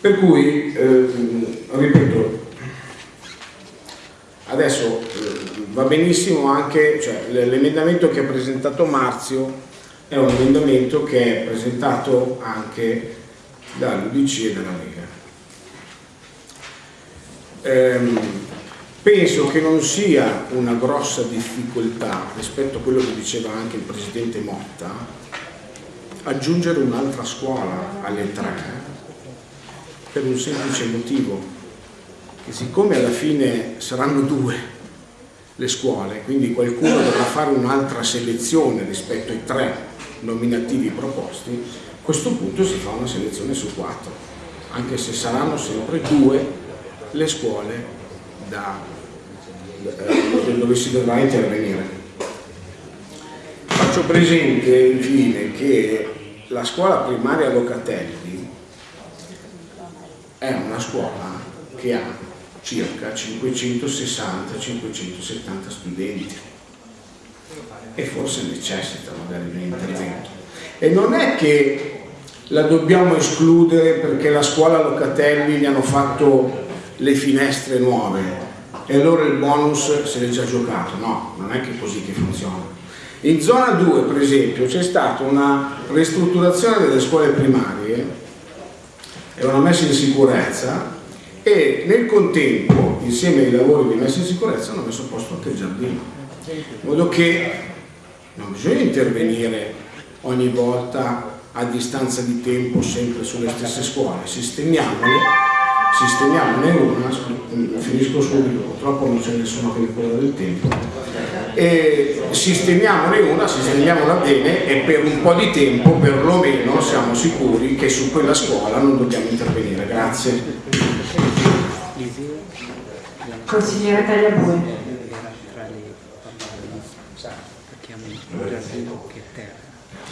Per cui, eh, ripeto, adesso eh, va benissimo anche, cioè, l'emendamento che ha presentato Marzio è un emendamento che è presentato anche dall'UDC e dalla Lega. Ehm, penso che non sia una grossa difficoltà rispetto a quello che diceva anche il Presidente Motta aggiungere un'altra scuola alle tre per un semplice motivo che siccome alla fine saranno due le scuole, quindi qualcuno dovrà fare un'altra selezione rispetto ai tre nominativi proposti, a questo punto si fa una selezione su quattro, anche se saranno sempre due le scuole da, eh, dove si dovrà intervenire. Faccio presente infine che la scuola primaria Locatelli è una scuola che ha circa 560-570 studenti e forse necessita magari di un intervento. E non è che la dobbiamo escludere perché la scuola Locatelli gli hanno fatto le finestre nuove e allora il bonus se l'è già giocato, no, non è che così che funziona. In zona 2 per esempio c'è stata una ristrutturazione delle scuole primarie e una messa in sicurezza e nel contempo insieme ai lavori di messa in sicurezza hanno messo a posto anche il giardino. In modo che non bisogna intervenire ogni volta a distanza di tempo sempre sulle stesse scuole. Sistemiamole sistemiamone una, finisco subito, purtroppo non c'è nessuno che mi cura del tempo, e sistemiamone una, sistemiamola bene e per un po' di tempo perlomeno siamo sicuri che su quella scuola non dobbiamo intervenire. Grazie. Consigliere Tagliabue.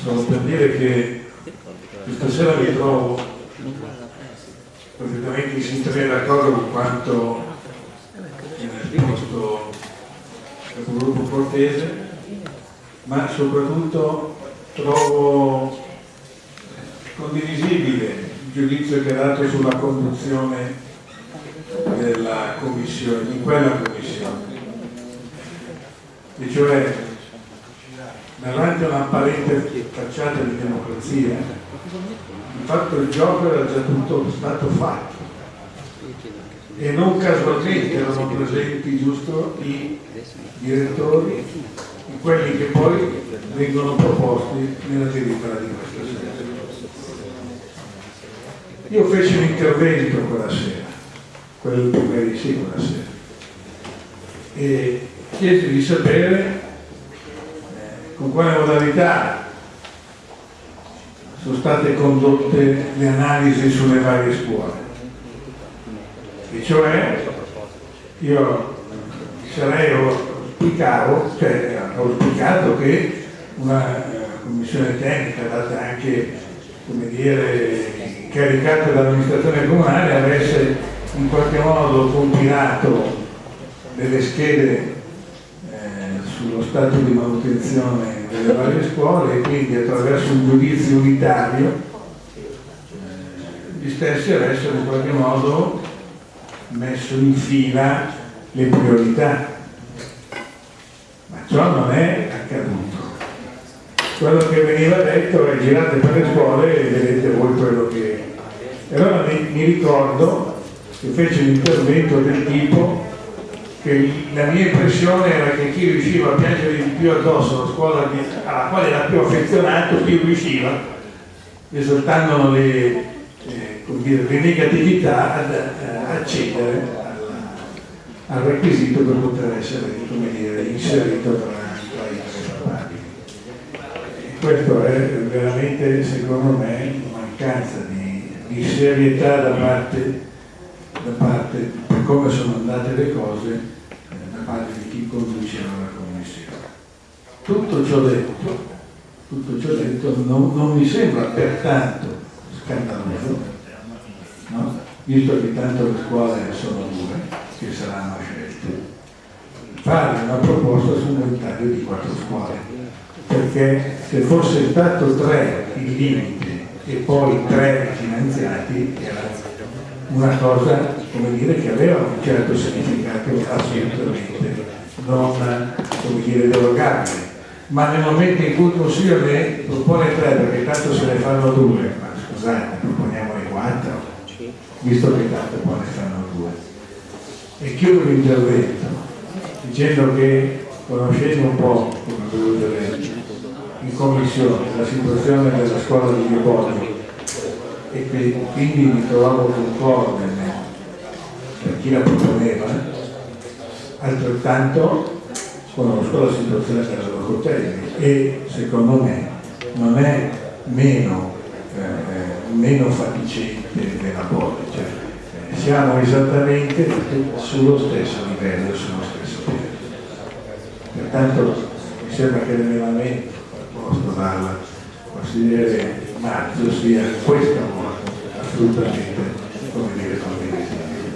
Solo per dire che questa sera mi trovo perfettamente in sintonia d'accordo con quanto viene esposto il gruppo Cortese, ma soprattutto trovo condivisibile il giudizio che ha dato sulla conduzione della commissione, di quella commissione. E cioè, davanti a un'apparente facciata di democrazia, fatto il gioco era già tutto stato fatto e non casualmente erano presenti giusto i direttori, quelli che poi vengono proposti nella delibera di questa sera. Io feci un intervento quella sera, quello di sì quella sera, e chiesi di sapere eh, con quale modalità sono state condotte le analisi sulle varie scuole. E cioè io sarei auspicavo, cioè auspicato che una eh, commissione tecnica data anche come dire incaricata dall'amministrazione comunale avesse in qualche modo compilato delle schede sullo stato di manutenzione delle varie scuole e quindi attraverso un giudizio unitario eh, gli stessi avessero in qualche modo messo in fila le priorità. Ma ciò non è accaduto. Quello che veniva detto è girate per le scuole e vedete voi quello che... E allora mi, ricordo che fece un intervento del tipo la mia impressione era che chi riusciva a piangere di più addosso la scuola alla quale era più affezionato, più riusciva, esaltando le, eh, le negatività, ad eh, accedere al, requisito per poter essere dire, inserito tra, tra i tre Questo è veramente, secondo me, mancanza di, di serietà da parte, da parte, come sono andate le cose, parte di chi conduceva la commissione. Tutto ciò detto, tutto ciò detto non, non mi sembra pertanto scandaloso, no? visto che tanto le scuole sono due che saranno scelte, fare una proposta su un inventario di quattro scuole, perché se fosse stato tre il limite e poi tre finanziati era una cosa come dire, che aveva un certo significato assolutamente non come dire, derogabile. Ma nel momento in cui il Consiglio ne propone tre, perché tanto se ne fanno due, ma scusate, proponiamone quattro, visto che tanto poi ne fanno due. E chiudo l'intervento dicendo che conoscendo un po', come avevo detto, in commissione la situazione della scuola di Livorno e quindi mi trovavo concorde per chi la proponeva, altrettanto conosco la situazione della Locatelli e secondo me non è meno, eh, meno faticente della Poli, cioè, eh, siamo esattamente sullo stesso livello, sullo stesso piano. Pertanto mi sembra che l'emendamento proposto dal consigliere Marzio sia questo assolutamente come dire condivisibile.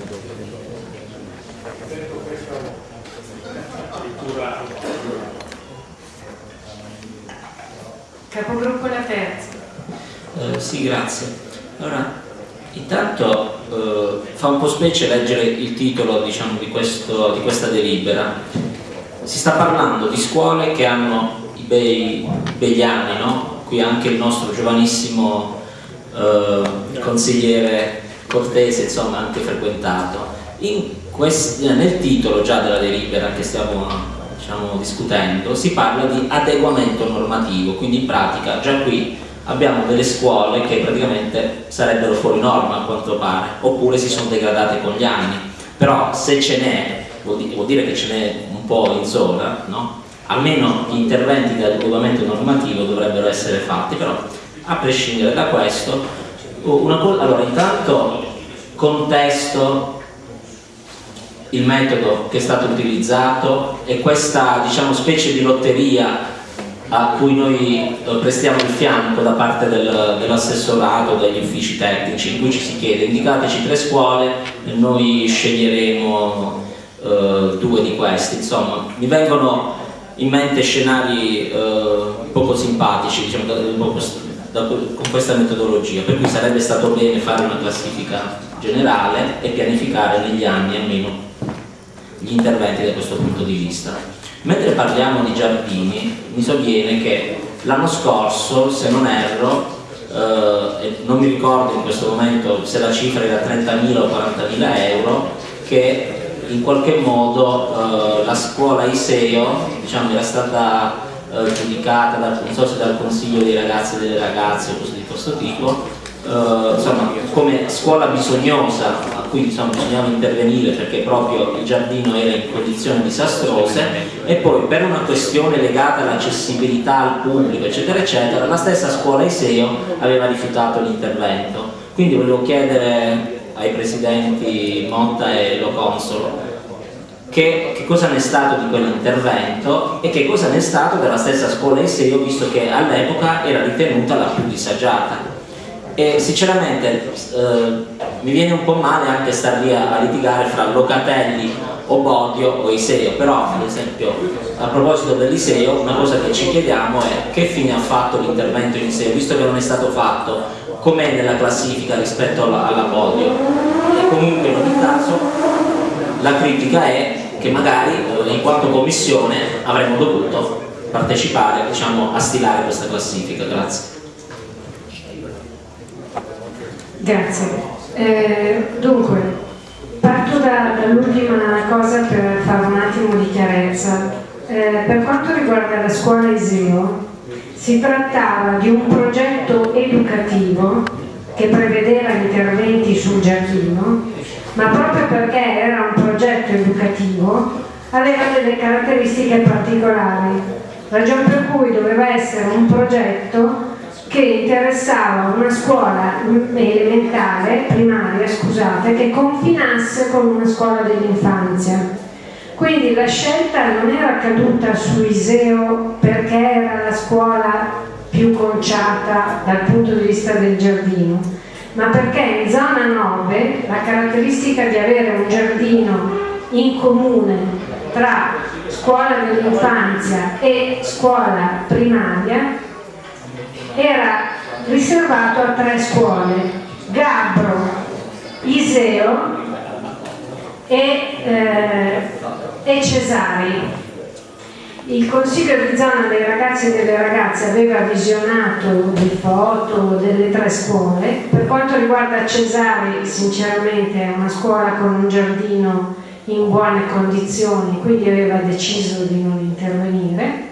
Capogruppo La Terza. Eh, sì, grazie. Allora, intanto eh, fa un po' specie leggere il titolo diciamo, di, questo, di questa delibera. Si sta parlando di scuole che hanno i bei, begli anni, no? Qui anche il nostro giovanissimo eh, consigliere Cortese, insomma, anche frequentato. Quest, nel titolo già della delibera che stiamo diciamo, discutendo, si parla di adeguamento normativo, quindi in pratica già qui abbiamo delle scuole che praticamente sarebbero fuori norma a quanto pare, oppure si sono degradate con gli anni, però se ce n'è, vuol dire che ce n'è un po' in zona, no? Almeno gli interventi di adeguamento normativo dovrebbero essere fatti, però a prescindere da questo, una allora intanto contesto il metodo che è stato utilizzato e questa diciamo, specie di lotteria a cui noi eh, prestiamo il fianco da parte del, dell'assessorato, degli uffici tecnici, in cui ci si chiede indicateci tre scuole e noi sceglieremo eh, due di queste. Insomma, mi vengono in mente scenari eh, poco simpatici diciamo, da, da, con questa metodologia, per cui sarebbe stato bene fare una classifica generale e pianificare negli anni almeno gli interventi da questo punto di vista. Mentre parliamo di giardini, mi sovviene che l'anno scorso, se non erro, eh, non mi ricordo in questo momento se la cifra era 30.000 o 40.000 euro, che in qualche modo eh, la scuola Iseo diciamo, era stata eh, giudicata dal, so dal consiglio dei ragazzi e delle ragazze o cose di questo tipo eh, insomma, come scuola bisognosa a cui insomma, bisognava intervenire perché proprio il giardino era in condizioni disastrose e poi per una questione legata all'accessibilità al pubblico eccetera eccetera la stessa scuola Iseo aveva rifiutato l'intervento. Quindi volevo chiedere ai presidenti Motta e Lo Consolo. Che, che, cosa ne è stato di quell'intervento e che cosa ne è stato della stessa scuola Iseo visto che all'epoca era ritenuta la più disagiata. E sinceramente eh, mi viene un po' male anche star lì a, a litigare fra Locatelli o Bodio o Iseo però ad esempio a proposito dell'Iseo una cosa che ci chiediamo è che fine ha fatto l'intervento in Iseo visto che non è stato fatto com'è nella classifica rispetto alla, alla Bodio e comunque in ogni caso la critica è che magari eh, in quanto commissione avremmo dovuto partecipare diciamo, a stilare questa classifica grazie Grazie. Eh, dunque, parto da, dall'ultima cosa per fare un attimo di chiarezza. Eh, per quanto riguarda la scuola Iseo, si trattava di un progetto educativo che prevedeva interventi sul giardino, ma proprio perché era un progetto educativo aveva delle caratteristiche particolari, ragion per cui doveva essere un progetto che interessava una scuola elementare, primaria, scusate, che confinasse con una scuola dell'infanzia. Quindi la scelta non era caduta su Iseo perché era la scuola più conciata dal punto di vista del giardino, ma perché in zona 9 la caratteristica di avere un giardino in comune tra scuola dell'infanzia e scuola primaria era riservato a tre scuole, Gabbro, Iseo e, eh, e Cesari. Il consiglio di zona dei ragazzi e delle ragazze aveva visionato le foto delle tre scuole. Per quanto riguarda Cesari, sinceramente è una scuola con un giardino in buone condizioni, quindi aveva deciso di non intervenire.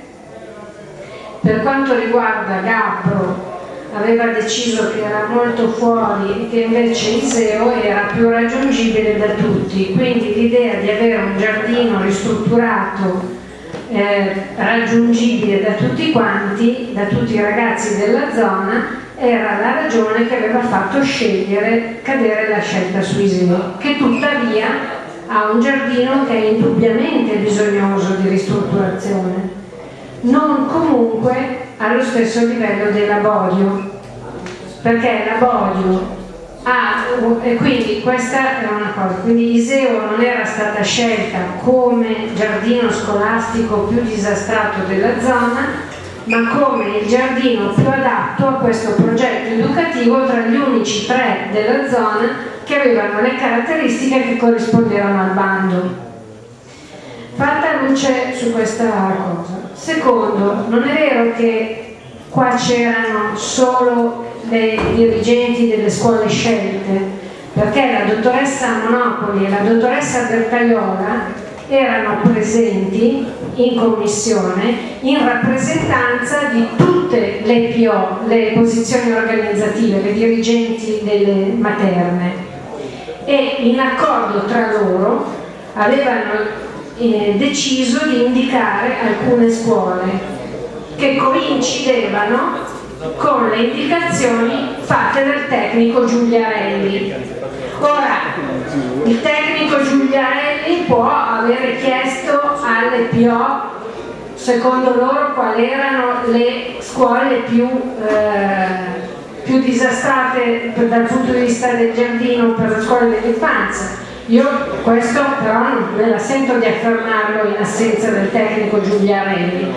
Per quanto riguarda Gabbro, aveva deciso che era molto fuori e che invece Iseo era più raggiungibile da tutti, quindi l'idea di avere un giardino ristrutturato eh, raggiungibile da tutti quanti, da tutti i ragazzi della zona, era la ragione che aveva fatto scegliere, cadere la scelta su Iseo, che tuttavia ha un giardino che è indubbiamente bisognoso di ristrutturazione, non comunque allo stesso livello dell'Abodio, perché l'Abodio ha, e quindi questa è una cosa, quindi Iseo non era stata scelta come giardino scolastico più disastrato della zona, ma come il giardino più adatto a questo progetto educativo tra gli unici tre della zona che avevano le caratteristiche che corrispondevano al bando. Fatta luce su questa cosa. Secondo, non è vero che qua c'erano solo le dirigenti delle scuole scelte, perché la dottoressa Monopoli e la dottoressa Bercaiola erano presenti in commissione in rappresentanza di tutte le PO, le posizioni organizzative, le dirigenti delle materne. E in accordo tra loro avevano eh, deciso di indicare alcune scuole che coincidevano con le indicazioni fatte dal tecnico Giuliarelli. Ora, il tecnico Giuliarelli può avere chiesto alle PO secondo loro quali erano le scuole più, eh, più disastrate dal punto di vista del giardino per le scuole dell'infanzia io questo però non me la sento di affermarlo in assenza del tecnico Giuliarelli.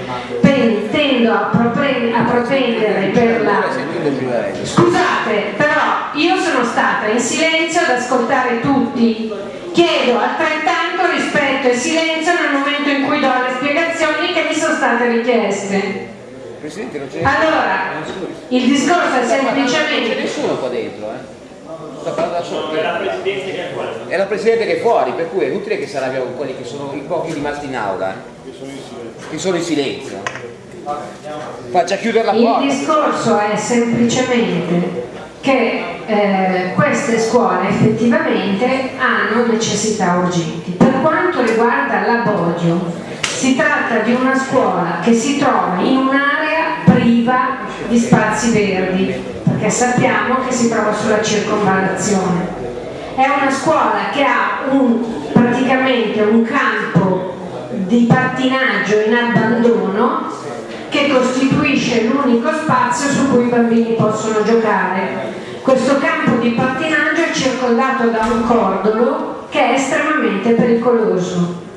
Tendo a, a propendere per la... Scusate, però io sono stata in silenzio ad ascoltare tutti. Chiedo altrettanto rispetto e silenzio nel momento in cui do le spiegazioni che mi sono state richieste. Allora, il discorso è semplicemente... C'è nessuno qua dentro, eh? Sta parlando da solo. È la Presidente che è fuori. È la Presidente che è fuori, per cui è inutile che sarà con quelli che sono i pochi rimasti in aula, eh? che sono in silenzio. Faccia chiudere la porta. Il discorso è semplicemente che eh, queste scuole effettivamente hanno necessità urgenti. Per quanto riguarda l'Abodio, si tratta di una scuola che si trova in un'area priva di spazi verdi perché sappiamo che si trova sulla circonvallazione. È una scuola che ha un, praticamente un campo di pattinaggio in abbandono che costituisce l'unico spazio su cui i bambini possono giocare. Questo campo di pattinaggio è circondato da un cordolo che è estremamente pericoloso.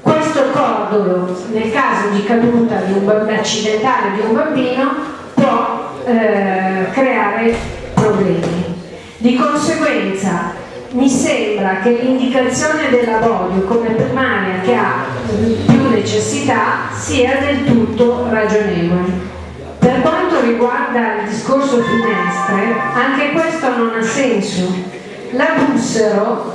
Questo cordolo, nel caso di caduta di un accidentale di un bambino, può eh, creare problemi. Di conseguenza mi sembra che l'indicazione dell'avorio come primaria che ha più necessità sia del tutto ragionevole. Per quanto riguarda il discorso finestre, anche questo non ha senso. La Bussero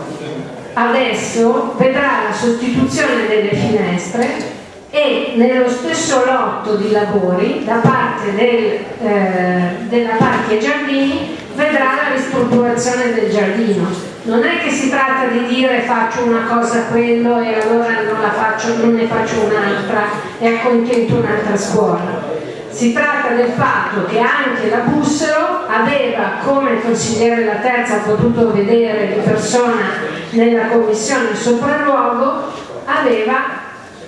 adesso vedrà la sostituzione delle finestre e nello stesso lotto di lavori da parte del, eh, della Parchi e Giardini vedrà la ristrutturazione del giardino. Non è che si tratta di dire faccio una cosa quello e allora non, faccio, non ne faccio un'altra e accontento un'altra scuola. Si tratta del fatto che anche la Bussero aveva, come il consigliere La Terza ha potuto vedere di persona nella commissione sopralluogo, aveva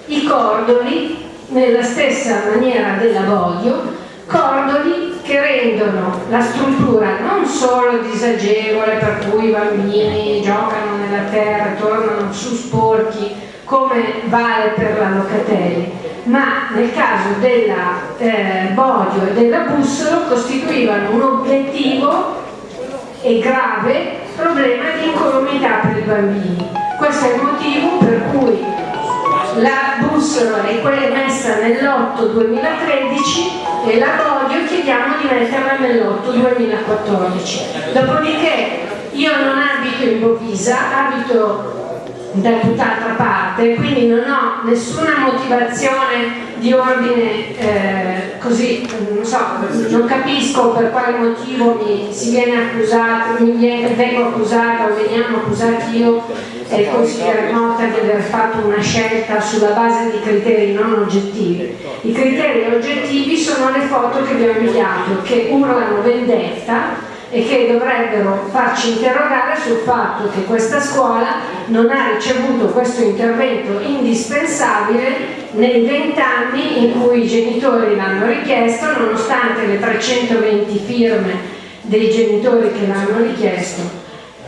i cordoli nella stessa maniera dell'avoglio, cordoli che rendono la struttura non solo disagevole per cui i bambini giocano nella terra, tornano su sporchi come vale per la Locatelli, ma nel caso della eh, Bodio e della Bussolo costituivano un obiettivo e grave problema di incolumità per i bambini. Questo è il motivo per cui la bussola è messa nell'otto 2013 e la Bodio chiediamo di metterla nell'otto 2014. Dopodiché io non abito in Bovisa, abito da tutt'altra parte, quindi non ho nessuna motivazione di ordine eh, così, non so, non capisco per quale motivo mi si viene accusato, mi viene, vengo accusata o veniamo accusati io e il consigliere Motta di aver fatto una scelta sulla base di criteri non oggettivi. I criteri oggettivi sono le foto che vi ho inviato, che urlano vendetta e che dovrebbero farci interrogare sul fatto che questa scuola non ha ricevuto questo intervento indispensabile nei vent'anni in cui i genitori l'hanno richiesto nonostante le 320 firme dei genitori che l'hanno richiesto.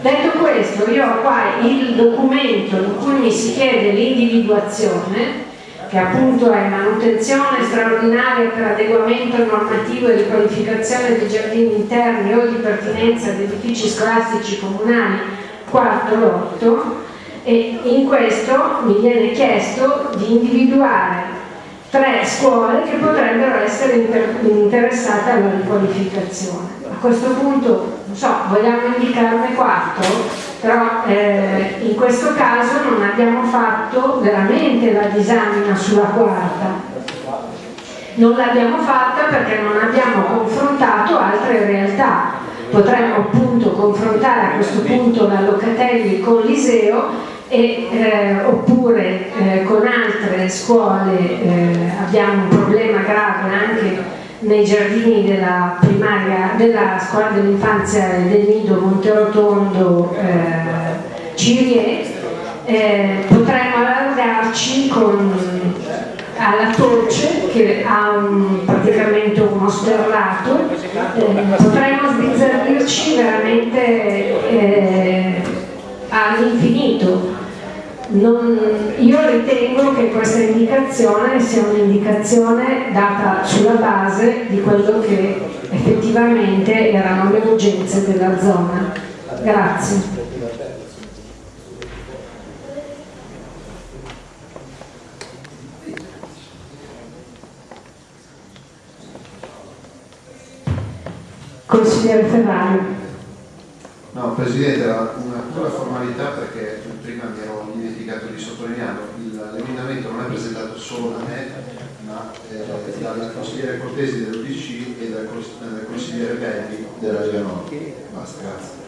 Detto questo, io ho qua il documento in cui mi si chiede l'individuazione che appunto è manutenzione straordinaria per adeguamento normativo e riqualificazione dei giardini interni o di pertinenza di edifici scolastici comunali 4-8 e in questo mi viene chiesto di individuare tre scuole che potrebbero essere inter interessate alla riqualificazione. A questo punto, non so, vogliamo indicarne quattro? però eh, in questo caso non abbiamo fatto veramente la disamina sulla quarta non l'abbiamo fatta perché non abbiamo confrontato altre realtà potremmo appunto confrontare a questo punto la Locatelli con l'Iseo e, eh, oppure eh, con altre scuole eh, abbiamo un problema grave anche nei giardini della primaria, della scuola dell'infanzia del Nido Monterotondo eh, Cirie, eh, potremmo allargarci con, alla Torce che ha un, praticamente uno sterlato, eh, potremmo sbizzarrirci veramente eh, all'infinito io ritengo che questa indicazione sia un'indicazione data sulla base di quello che effettivamente erano le urgenze della zona. Grazie. Consigliere Ferrari. No, Presidente, una pura formalità perché prima mi ero dimenticato di sottolinearlo, l'emendamento non è presentato solo da me, ma eh, dal consigliere Cortesi dell'UDC e dal, dal consigliere Belli della Lega Nord. Basta, grazie.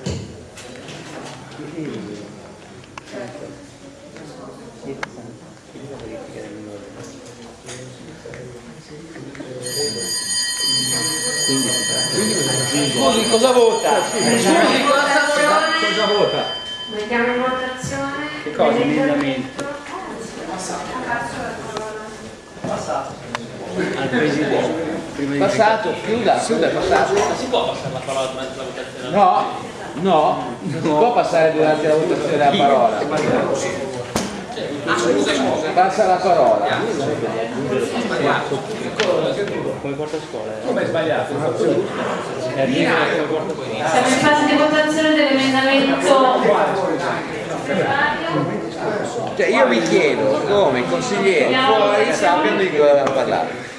Scusi, cosa vota? Scusi, cosa vota? Mettiamo in votazione. Che cosa? Emendamento. Passato. Al Presidente. Passato, chiuda, chiuda, passato. Ma si può passare la parola durante la votazione? No, no, non si può passare durante la votazione la parola. Ah, scusa, scusa. Passa la parola. Come porta a scuola? Come è sbagliato? Siamo in fase di votazione dell'emendamento. Cioè io vi chiedo come i consiglieri fuori sappiano di cosa parlare.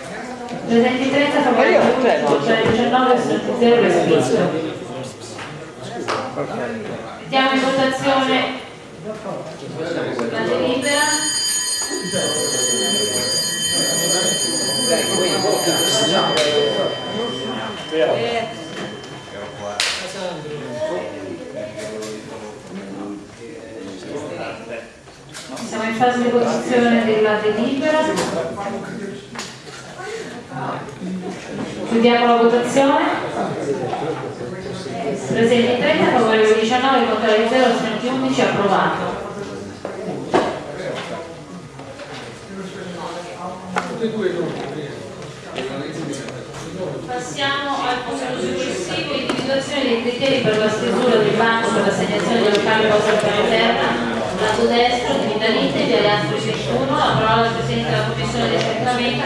Presenti 30 favorevoli, Ma io, certo. cioè 19 0 respinto. Mettiamo in votazione la delibera. Siamo in fase di votazione della delibera. Chiudiamo la votazione. Presenti 30, favorevoli 19, contrari 0, assenti 11, approvato. Passiamo al punto successivo, individuazione dei criteri per la stesura del banco per l'assegnazione del locale cosa interna, lato destro, Cittadini di Alleanza 361, la parola al Presidente della Commissione di Assembramento,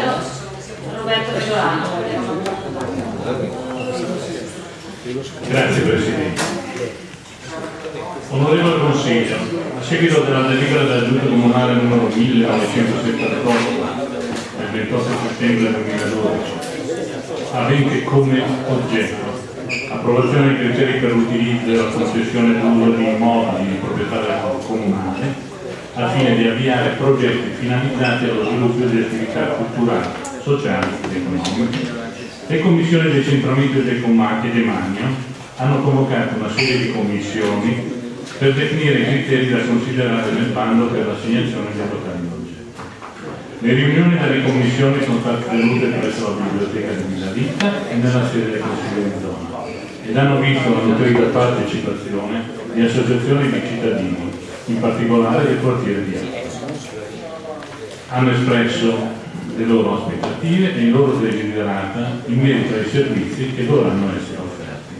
Roberto Pesolano. Grazie Presidente. Onorevole Consiglio, a seguito della delibera della Giunta Comunale numero 1978 del 28 settembre 2012, avente come oggetto approvazione dei criteri per l'utilizzo e la concessione d'uso di immobili di proprietà comunale al fine di avviare progetti finalizzati allo sviluppo di attività culturali, sociali ed economiche. Le commissioni di centramento del Comati e Demanio hanno convocato una serie di commissioni per definire i criteri da considerare nel bando per l'assegnazione dei locali d'oggetto. Le riunioni delle commissioni sono state tenute presso la biblioteca di Villa Vita e nella sede del Consiglio di zona ed hanno visto la nutrita partecipazione di associazioni di cittadini, in particolare del quartiere di Alto. Hanno espresso le loro aspettative e i loro desiderata in merito ai servizi che dovranno essere offerti.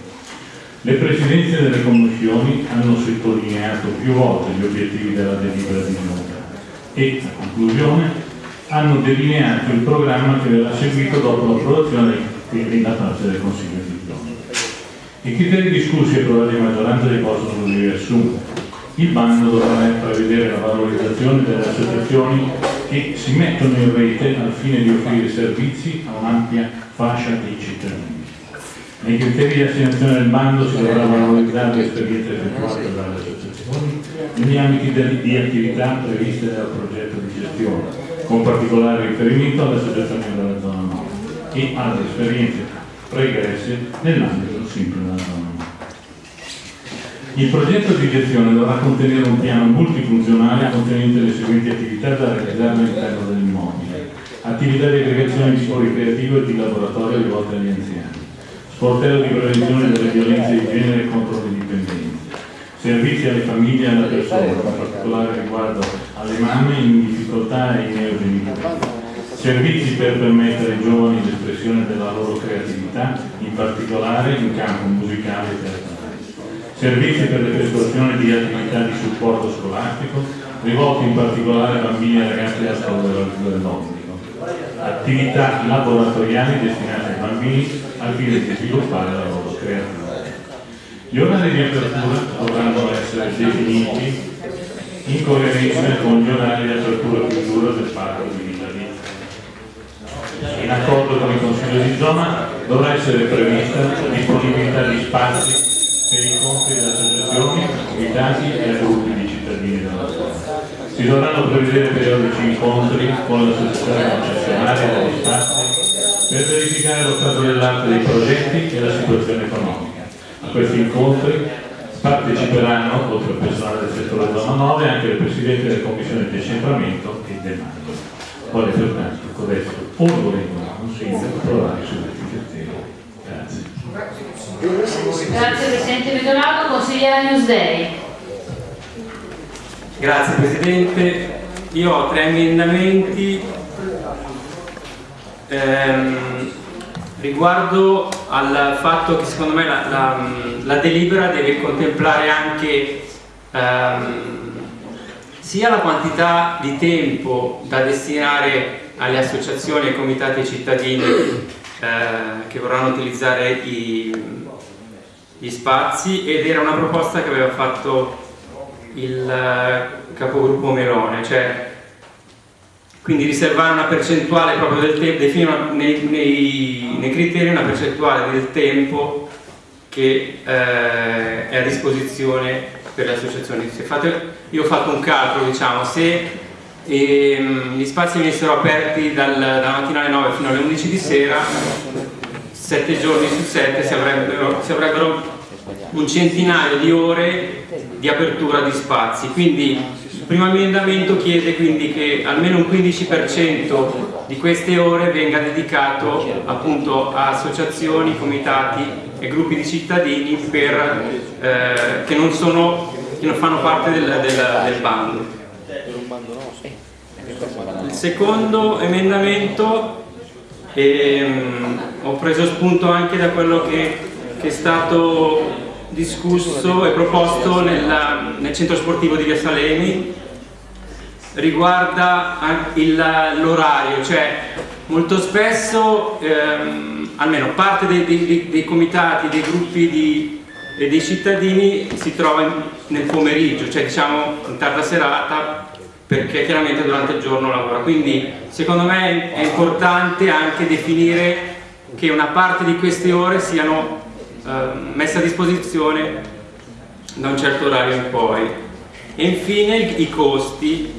Le presidenze delle commissioni hanno sottolineato più volte gli obiettivi della delibera di giunta e, a conclusione, hanno delineato il programma che verrà seguito dopo l'approvazione da parte del Consiglio di zona. I criteri discussi e approvati a maggioranza riposano così riassunti. Il bando dovrà prevedere la valorizzazione delle associazioni che si mettono in rete al fine di offrire servizi a un'ampia fascia dei cittadini. Nei criteri di assegnazione del bando si dovrà valorizzare l'esperienza effettuata dalle associazioni negli ambiti di, di attività previste dal progetto di gestione, con particolare riferimento alle associazioni della zona 9 e alle esperienze pregresse nell'ambito sempre della zona 9. Il progetto di gestione dovrà contenere un piano multifunzionale contenente le seguenti attività da realizzare all'interno dell'immobile. Attività di aggregazione di sport creativo e di laboratorio rivolte agli anziani. Sportello di prevenzione delle violenze di genere contro le dipendenze. Servizi alle famiglie e alle persone, con particolare riguardo alle mamme in difficoltà e ai neogenitori. Servizi per permettere ai giovani l'espressione della loro creatività, in particolare in campo musicale e teatrale servizi per l'effettuazione di attività di supporto scolastico, rivolti in particolare a bambini e ragazzi a scuola dell'obbligo, attività laboratoriali destinate ai bambini al fine di sviluppare la loro creatività. Gli orari di apertura dovranno essere definiti in coerenza con gli orari di apertura e chiusura del parco di Vita. In accordo con il Consiglio di zona dovrà essere prevista disponibilità di spazi per incontri di associazioni, comitati e gruppi di cittadini della zona. Si dovranno prevedere periodici incontri con le associazioni concessionarie degli spazi per verificare lo stato dell'arte dei progetti e la situazione economica. A questi incontri parteciperanno, oltre al personale del settore zona 9, anche il Presidente delle commissioni di decentramento e demanda. Quale pertanto codesto onorevole Consiglio approvare sulle etichettazioni. Grazie. Presidente Medolato, consigliera Newsday. Grazie Presidente, io ho tre emendamenti ehm, riguardo al fatto che secondo me la, la, la delibera deve contemplare anche ehm, sia la quantità di tempo da destinare alle associazioni, ai comitati e ai cittadini eh, che vorranno utilizzare i, gli spazi ed era una proposta che aveva fatto il eh, capogruppo Melone, cioè quindi riservare una percentuale proprio del tempo, definire nei, nei, nei, criteri una percentuale del tempo che eh, è a disposizione per le associazioni. Fate, io ho fatto un calcolo, diciamo, se ehm, gli spazi venissero aperti dal, dalla mattina alle 9 fino alle 11 di sera, sette giorni su sette si avrebbero, si avrebbero un centinaio di ore di apertura di spazi. Quindi il primo emendamento chiede quindi che almeno un 15% di queste ore venga dedicato appunto a associazioni, comitati e gruppi di cittadini per, eh, che, non sono, che, non fanno parte del, del, del bando. Secondo emendamento ehm, ho preso spunto anche da quello che, che è stato discusso e proposto nella, nel centro sportivo di Via Salemi. Riguarda l'orario, cioè molto spesso, ehm, almeno parte dei, dei- dei- comitati, dei gruppi di- dei cittadini si trova nel pomeriggio, cioè diciamo in tarda serata, perché chiaramente durante il giorno lavora. Quindi secondo me è importante anche definire che una parte di queste ore siano ehm, messe a disposizione da un certo orario in poi. E infine i costi.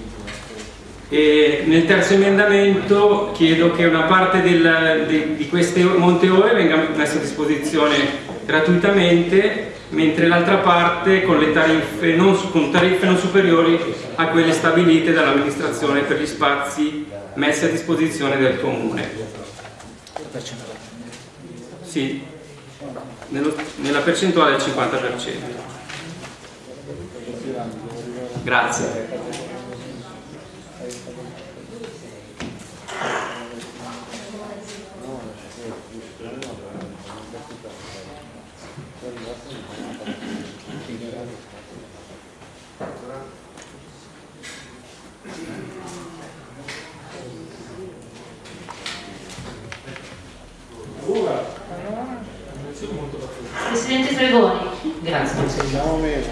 E nel terzo emendamento chiedo che una parte del- de- di queste monte ore venga messa a disposizione gratuitamente, mentre l'altra parte con, non, con tariffe non superiori a quelle stabilite dall'amministrazione per gli spazi messi a disposizione del comune. Sì, nello- nella percentuale del 50%. Grazie. Presidente Fregoni. Grazie.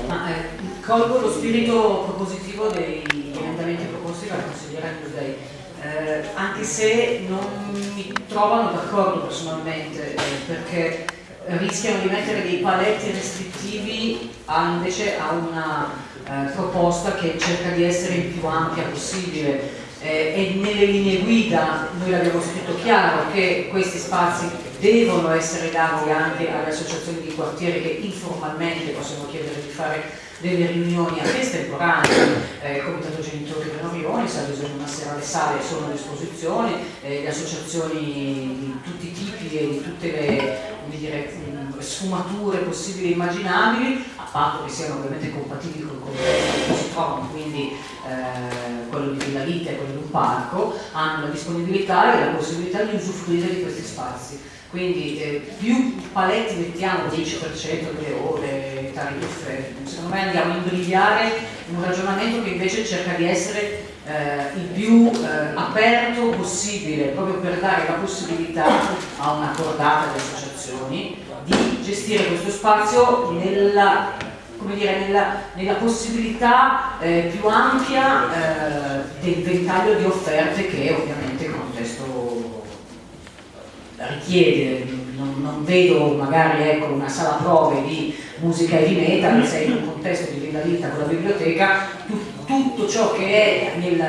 Ma, eh, colgo lo spirito propositivo dei emendamenti proposti dalla consigliera Cusei, eh, anche se non mi trovano d'accordo personalmente, eh, perché rischiano di mettere dei paletti restrittivi a, invece a una eh, proposta che cerca di essere il più ampia possibile. Eh, e nelle linee guida noi l'abbiamo scritto chiaro che questi spazi devono essere dati anche alle associazioni di quartiere che informalmente possono chiedere di fare delle riunioni anche estemporanee, eh, Comitato Genitori di se ad esempio una sera le sale sono a disposizione, eh, le associazioni di tutti i tipi e di tutte le dire, mh, sfumature possibili e immaginabili, a patto che siano ovviamente compatibili con il contesto cui si trovano, quindi eh, quello di Villa Vita e quello di un parco, hanno la disponibilità e la possibilità di usufruire di questi spazi. Quindi eh, più paletti mettiamo, 10% delle ore, tariffe, secondo me andiamo a imbrigliare un ragionamento che invece cerca di essere eh, il più eh, aperto possibile, proprio per dare la possibilità a una cordata di associazioni di gestire questo spazio nella, dire, nella, nella possibilità eh, più ampia eh, del ventaglio di offerte che ovviamente il contesto richiede, non, non vedo magari ecco, una sala prove di musica e di metal, sei in un contesto di villa vita con la biblioteca, tu- tutto ciò che è nel-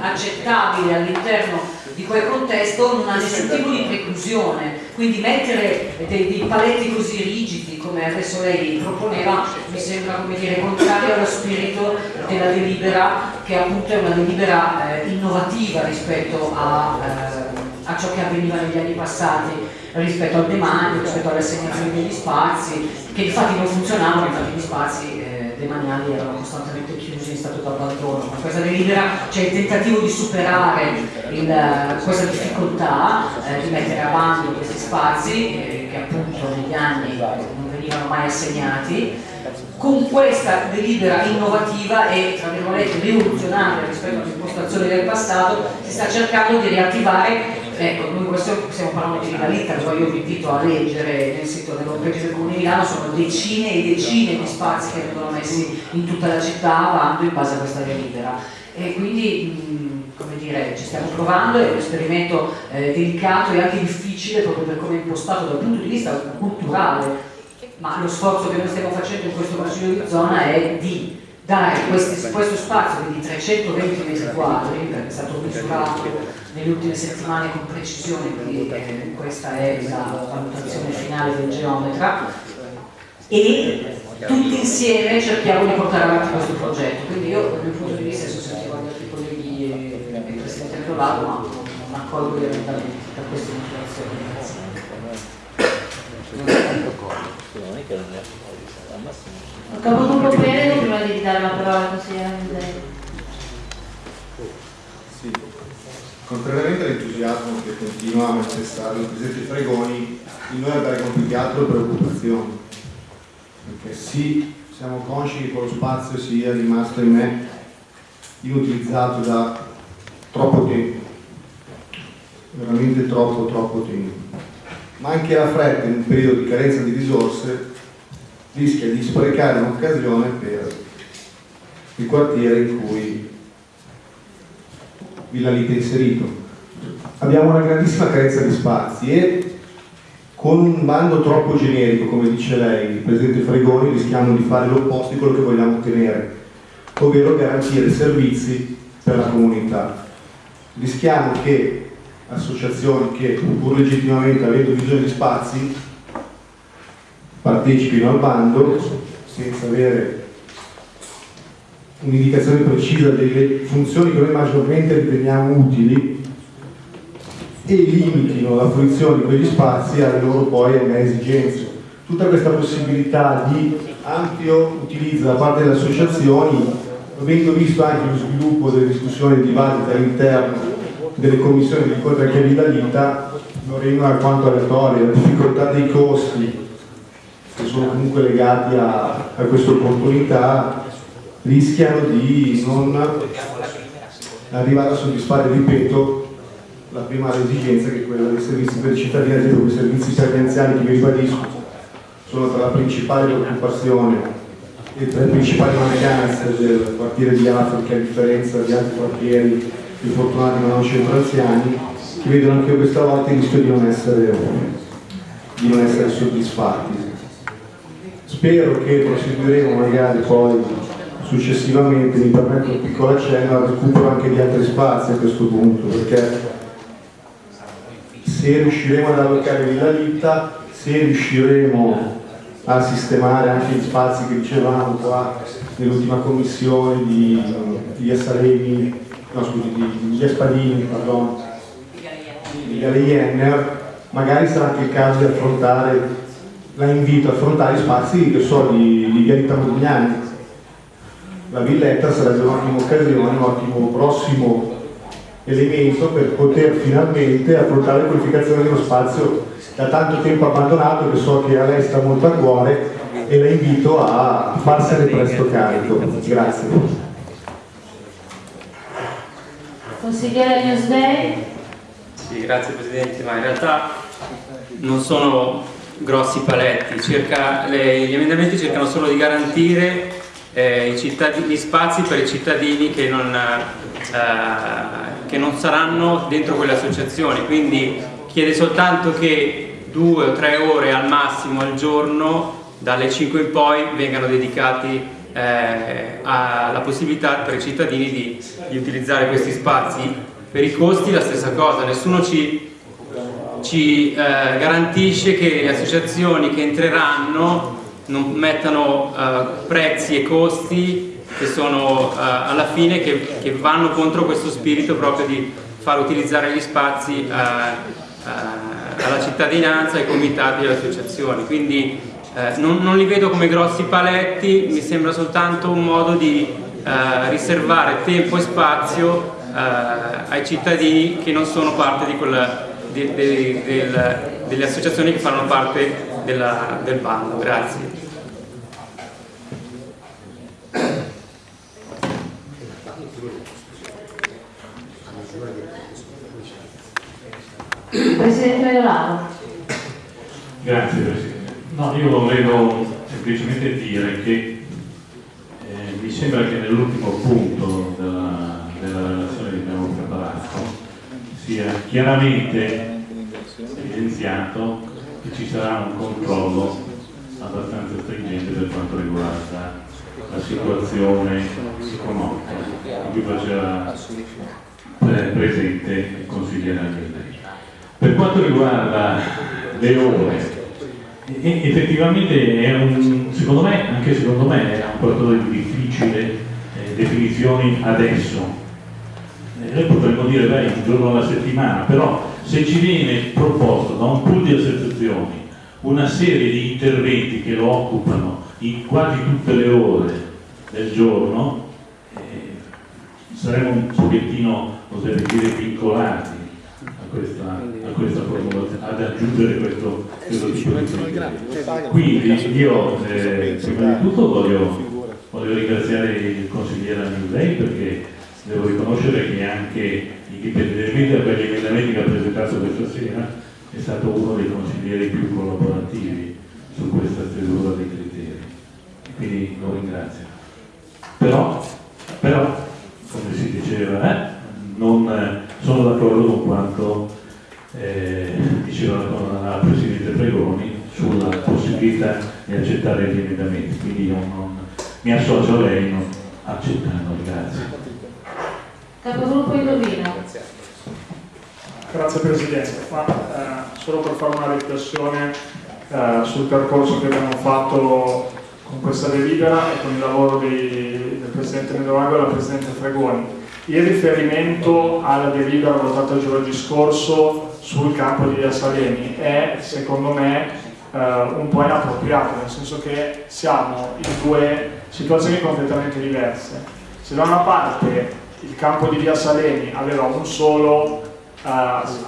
accettabile all'interno di quel contesto non ha nessun tipo di preclusione, quindi mettere dei, dei paletti così rigidi come adesso lei proponeva mi sembra come dire contrario allo spirito della delibera che appunto è una delibera eh, innovativa rispetto a, eh, a ciò che avveniva negli anni passati rispetto al demanio, rispetto all'assegnazione degli spazi, che infatti non funzionavano, infatti gli spazi eh, demaniali erano costantemente chiusi in stato d'abbandono. Con questa delibera c'è il tentativo di superare il- questa difficoltà, eh, di mettere a bando questi spazi eh, che appunto negli anni non venivano mai assegnati. Con questa delibera innovativa e tra virgolette rivoluzionaria rispetto all'impostazione del passato si sta cercando di riattivare Ecco, noi questo stiamo parlando di Rivalita, poi io vi invito a leggere nel sito dell'Opera del Comune Milano, sono decine e decine di spazi che vengono messi in tutta la città a bando in base a questa delibera. E quindi, come dire, ci stiamo provando, è un esperimento eh, delicato e anche difficile proprio per come è impostato dal punto di vista culturale, ma lo sforzo che noi stiamo facendo in questo Consiglio di zona è di dare questi- questo spazio di 320 metri quadri, perché è stato misurato nelle ultime settimane con precisione, quindi eh, questa è la valutazione finale del geometra, e tutti insieme cerchiamo di portare avanti questo progetto. Quindi io dal mio punto di vista, adesso sentivo gli altri colleghi e e il Presidente Rettolato, ma non accolgo gli emendamenti per queste motivazioni. Ho capito un po' bene prima di dare la parola al consigliere. Sì. Contrariamente all'entusiasmo che continua a manifestare il Presidente Fregoni, in noi abbiamo più che altro preoccupazioni. Perché sì, siamo consci che quello spazio sia rimasto in me inutilizzato da troppo tempo, veramente troppo troppo tempo. Ma anche la fretta in un periodo di carenza di risorse rischia di sprecare un'occasione per il quartiere in cui Villa Lite è inserito. Abbiamo una grandissima carenza di spazi e con un bando troppo generico, come dice lei, il Presidente Fregoni, rischiamo di fare l'opposto di quello che vogliamo ottenere, ovvero garantire servizi per la comunità. Rischiamo che associazioni che, pur legittimamente avendo bisogno di spazi, partecipino al bando senza avere un'indicazione precisa delle funzioni che noi maggiormente riteniamo utili e limitino la fruizione di quegli spazi alle loro poi esigenze. Tutta questa possibilità di ampio utilizzo da parte delle associazioni, avendo visto anche lo sviluppo delle discussioni e dibattiti all'interno delle commissioni di incontro anche a Villa Lita, non rendono alquanto aleatorie, la difficoltà dei costi che sono comunque legati a, a questa opportunità rischiano di non arrivare a soddisfare, ripeto, la prima esigenza che è quella dei servizi per i cittadini, ad esempio i servizi per gli anziani che vi ribadisco sono tra la principale preoccupazione e tra le principali mancanze del quartiere di Africa a differenza di altri quartieri più fortunati ma non centro anziani che vedono anche questa volta il rischio di non essere, di non essere soddisfatti. Spero che proseguiremo magari poi successivamente, mi permetto un piccolo accenno al recupero anche di altri spazi a questo punto, perché se riusciremo ad allocare Villa Litta, se riusciremo a sistemare anche gli spazi che dicevamo qua nell'ultima commissione di, di Assalemi, no scusi, di, di Espadini, pardon, di Gale magari sarà anche il caso di affrontare, la invito a affrontare gli spazi che so di, di Via Rita Modigliani. La villetta sarebbe un'ottima occasione, un ottimo prossimo elemento per poter finalmente affrontare la qualificazione dello spazio da tanto tempo abbandonato che so che a lei sta molto a cuore e la invito a farsene presto carico. Grazie. Consigliere Newsday? Sì, grazie Presidente, ma in realtà non sono grossi paletti, Circa, le, gli emendamenti cercano solo di garantire eh, gli spazi per i cittadini che non, eh, che non saranno dentro quelle associazioni, quindi chiede soltanto che due o tre ore al massimo al giorno, dalle 5 in poi, vengano dedicati eh, alla possibilità per i cittadini di, di, utilizzare questi spazi. Per i costi la stessa cosa, nessuno ci, ci eh, garantisce che le associazioni che entreranno non mettano uh, prezzi e costi che sono uh, alla fine che, che, vanno contro questo spirito proprio di far utilizzare gli spazi uh, alla cittadinanza, ai comitati e alle associazioni. Quindi non, non, li vedo come grossi paletti, mi sembra soltanto un modo di riservare tempo e spazio ai cittadini che non sono parte di quella, di, di, del, delle associazioni che fanno parte della, del bando. Grazie. Presidente Medolano. Grazie Presidente. No, io volevo semplicemente dire che eh, mi sembra che nell'ultimo punto della, della relazione sia chiaramente evidenziato che ci sarà un controllo abbastanza stringente per quanto riguarda la situazione economica di cui faceva presente il consigliere Agnelli. Per quanto riguarda le ore, effettivamente è un, secondo me, anche secondo me, è un qualcosa di difficile eh, definizioni adesso. Eh, noi potremmo dire beh, un giorno alla settimana, però se ci viene proposto da un pool di associazioni una serie di interventi che lo occupano in quasi tutte le ore del giorno, eh, saremo un pochettino, oserei dire, vincolati a questa, a questa formulazione, ad aggiungere questo, questo tipo di. Quindi io eh, prima di tutto voglio, voglio ringraziare il consigliere Anilei perché devo riconoscere che anche indipendentemente da quegli emendamenti che ha presentato questa sera è stato uno dei consiglieri più collaborativi su questa stesura dei criteri. Quindi lo ringrazio. Però, però come si diceva, eh, non sono d'accordo con quanto eh, diceva la Presidente Pregoni sulla possibilità di accettare gli emendamenti, quindi io non, mi associo a lei non accettandoli, grazie. Capogruppo Indovino. Grazie Presidente, Ma, eh, solo per fare una riflessione eh, sul percorso che abbiamo fatto con questa delibera e con il lavoro dei, del Presidente Medovago e della Presidente Fregoni. Il riferimento alla delibera votata giovedì scorso sul campo di Via Salemi è, secondo me, eh, un po' inappropriato, nel senso che siamo in due situazioni completamente diverse. Se da una parte il campo di Via Salemi aveva un solo uh,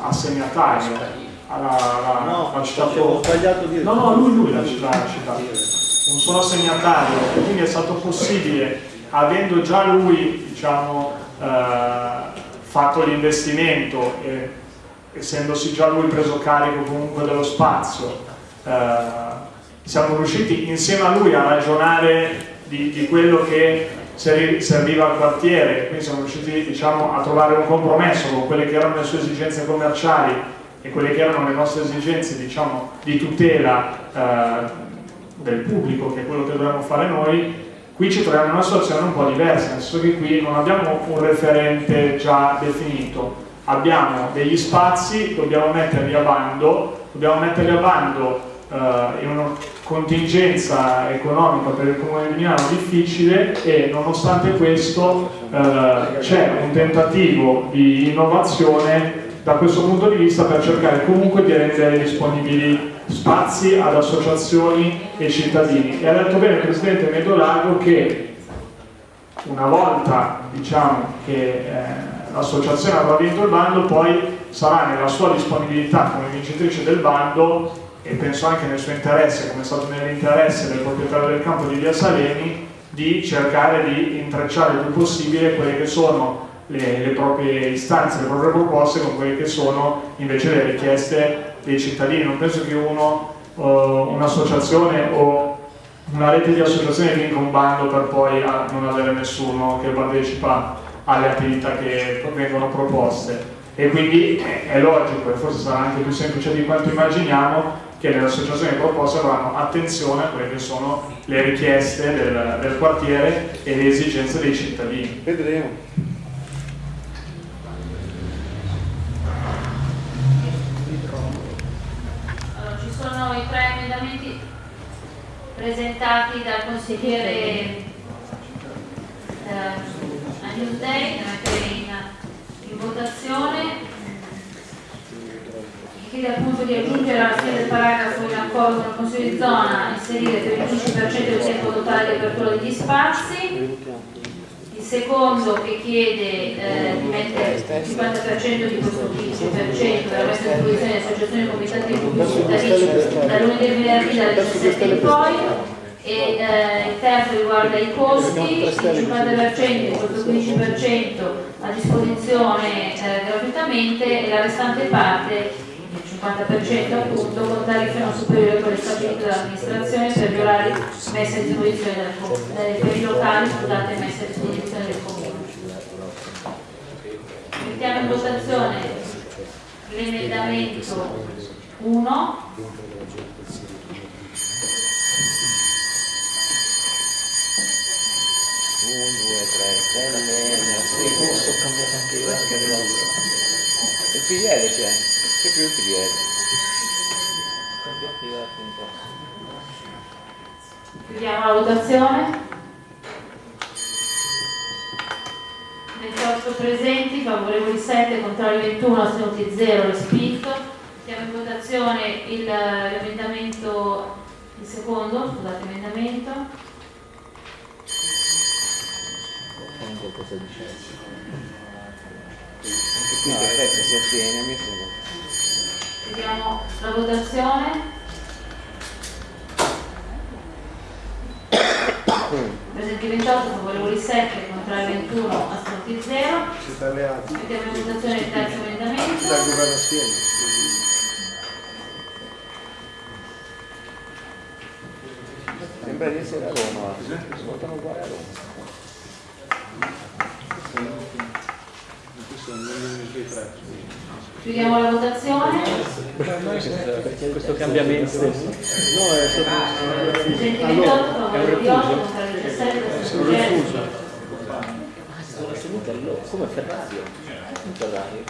assegnatario. Alla, alla, no, alla città no no lui lui l'ha citato un solo assegnatario. E quindi è stato possibile avendo già lui diciamo uh, fatto l'investimento e essendosi già lui preso carico comunque dello spazio uh, siamo riusciti insieme a lui a ragionare di, di quello che serviva al quartiere, quindi siamo riusciti diciamo, a trovare un compromesso con quelle che erano le sue esigenze commerciali e quelle che erano le nostre esigenze diciamo, di tutela eh, del pubblico, che è quello che dobbiamo fare noi, qui ci troviamo in una situazione un po' diversa, nel senso che qui non abbiamo un referente già definito, abbiamo degli spazi, dobbiamo metterli a bando, dobbiamo metterli a bando eh, in una contingenza economica per il comune di Milano difficile e nonostante questo eh, c'è un tentativo di innovazione da questo punto di vista per cercare comunque di rendere disponibili spazi ad associazioni e cittadini. E ha detto bene il Presidente Medolago che una volta diciamo, che eh, l'associazione avrà vinto il bando poi sarà nella sua disponibilità come vincitrice del bando e penso anche nel suo interesse, come è stato nell'interesse del proprietario del campo di Via Salemi, di cercare di intrecciare il più possibile quelle che sono le, le, proprie istanze, le proprie proposte con quelle che sono invece le richieste dei cittadini. Non penso che uno, uh, un'associazione o una rete di associazioni vinca un bando per poi uh, non avere nessuno che partecipa alle attività che vengono proposte. E quindi è logico e forse sarà anche più semplice di quanto immaginiamo che le associazioni proposte avranno attenzione a quelle che sono le richieste del, del quartiere e le esigenze dei cittadini. Vedremo. Allora, ci sono i tre emendamenti presentati dal consigliere eh, a Newsday da mettere in, in votazione chiede appunto di aggiungere alla fine del paragrafo in accordo con il Consiglio di zona inserire per il 15% del tempo totale di apertura degli spazi. Il secondo che chiede eh, di mettere il 50% di questo 15% per la messa a disposizione di associazioni e comitati di cittadini da lunedì al venerdì dalle 17 in poi. E eh, il terzo riguarda i costi, il 50% di questo 15% a disposizione eh, gratuitamente e la restante parte 50% appunto con tariffe non superiori a quelle stabilite dall'amministrazione per gli orari messi a disposizione del comune, per i locali scusate messi a disposizione del comune. Mettiamo in votazione l'emendamento 1 1, 2, 3, stelle, posso cambiare anche io, il PDL c'è c'è più il PDL. Chiudiamo la votazione. 28 presenti, favorevoli 7, contrari 21, astenuti 0, respinto. Mettiamo in votazione l'emendamento, il, secondo, scusate, emendamento. Cosa dice? Anche qui no, aspetta, si attiene, a me sembra. Vediamo la votazione. Presenti 28, favorevoli 7, contrari 21, astenuti 0. Siete alleati? Mettiamo in votazione il terzo emendamento. Sembra di essere a Roma. Votano uguale a Roma. Chiudiamo la votazione. Questo cambiamento stesso. Presenti 28, favorevoli 8, contrari 17, astenuti 0. Sono assenuti allora, come Ferrario. Ferrario.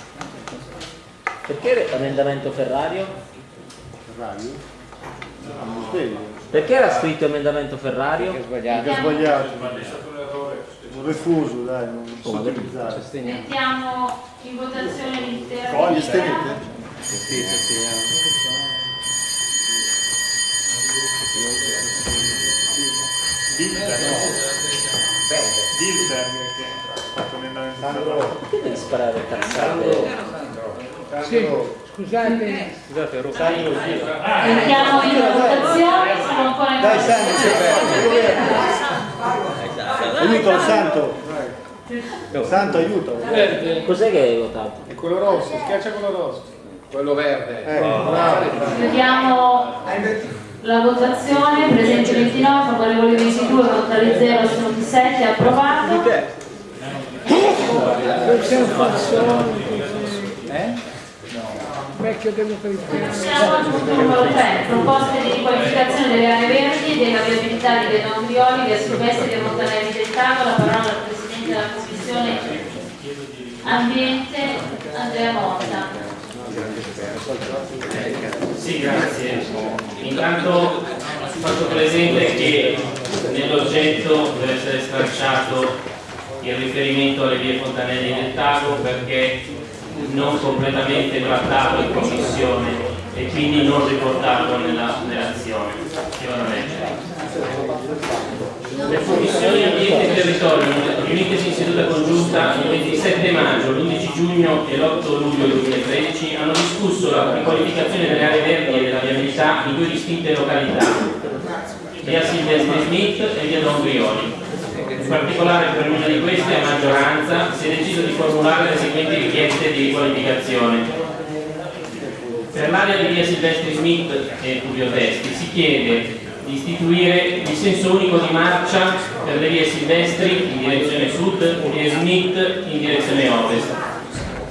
Perché emendamento Ferrario? Ferrario? Ah, svegli. Perché era scritto emendamento Ferrario? Che è sbagliato. Perché è sbagliato. Un refuso, dai, non sottilizzare. Mettiamo in votazione l'intera Fogli, stenete? Bilder, Bilder che ha fatto l'emendamento. Perché devi sparare cazzate? Sì, scusate. Scusate, Rosario. Mettiamo in votazione, siamo ancora in Dai Sani, votazione. Aiuto Santo. Santo, aiuto. Cos'è che hai votato? È quello rosso, schiaccia quello rosso. Quello verde. Eh, bravo. Chiudiamo la votazione, presenti 29, favorevoli 22, contrari 0, astenuti 7, approvato. Siamo al punto numero 3, proposte di riqualificazione delle aree verdi e della viabilità di Via Andrioli, Via Silvestri e Montanelli del Tago, la parola al Presidente della Commissione Ambiente, Andrea Motta. Sì, grazie. Intanto faccio presente che nell'oggetto deve essere stracciato il riferimento alle vie Fontanelli del Tago perché non completamente trattato in commissione e quindi non riportato nella relazione che vado a leggere. Le commissioni ambiente e territorio, riunitesi in seduta congiunta il 27 maggio, l'11 giugno e l'8 luglio 2013, hanno discusso la riqualificazione delle aree verdi e della viabilità in due distinte località, via Silvestri Smith e via Don Brioli. In particolare per una di queste, a maggioranza, si è deciso di formulare le seguenti richieste di riqualificazione. Per l'area di via Silvestri Smith e Tullio Testi si chiede di istituire il senso unico di marcia per le vie Silvestri in direzione sud e Smith in direzione ovest,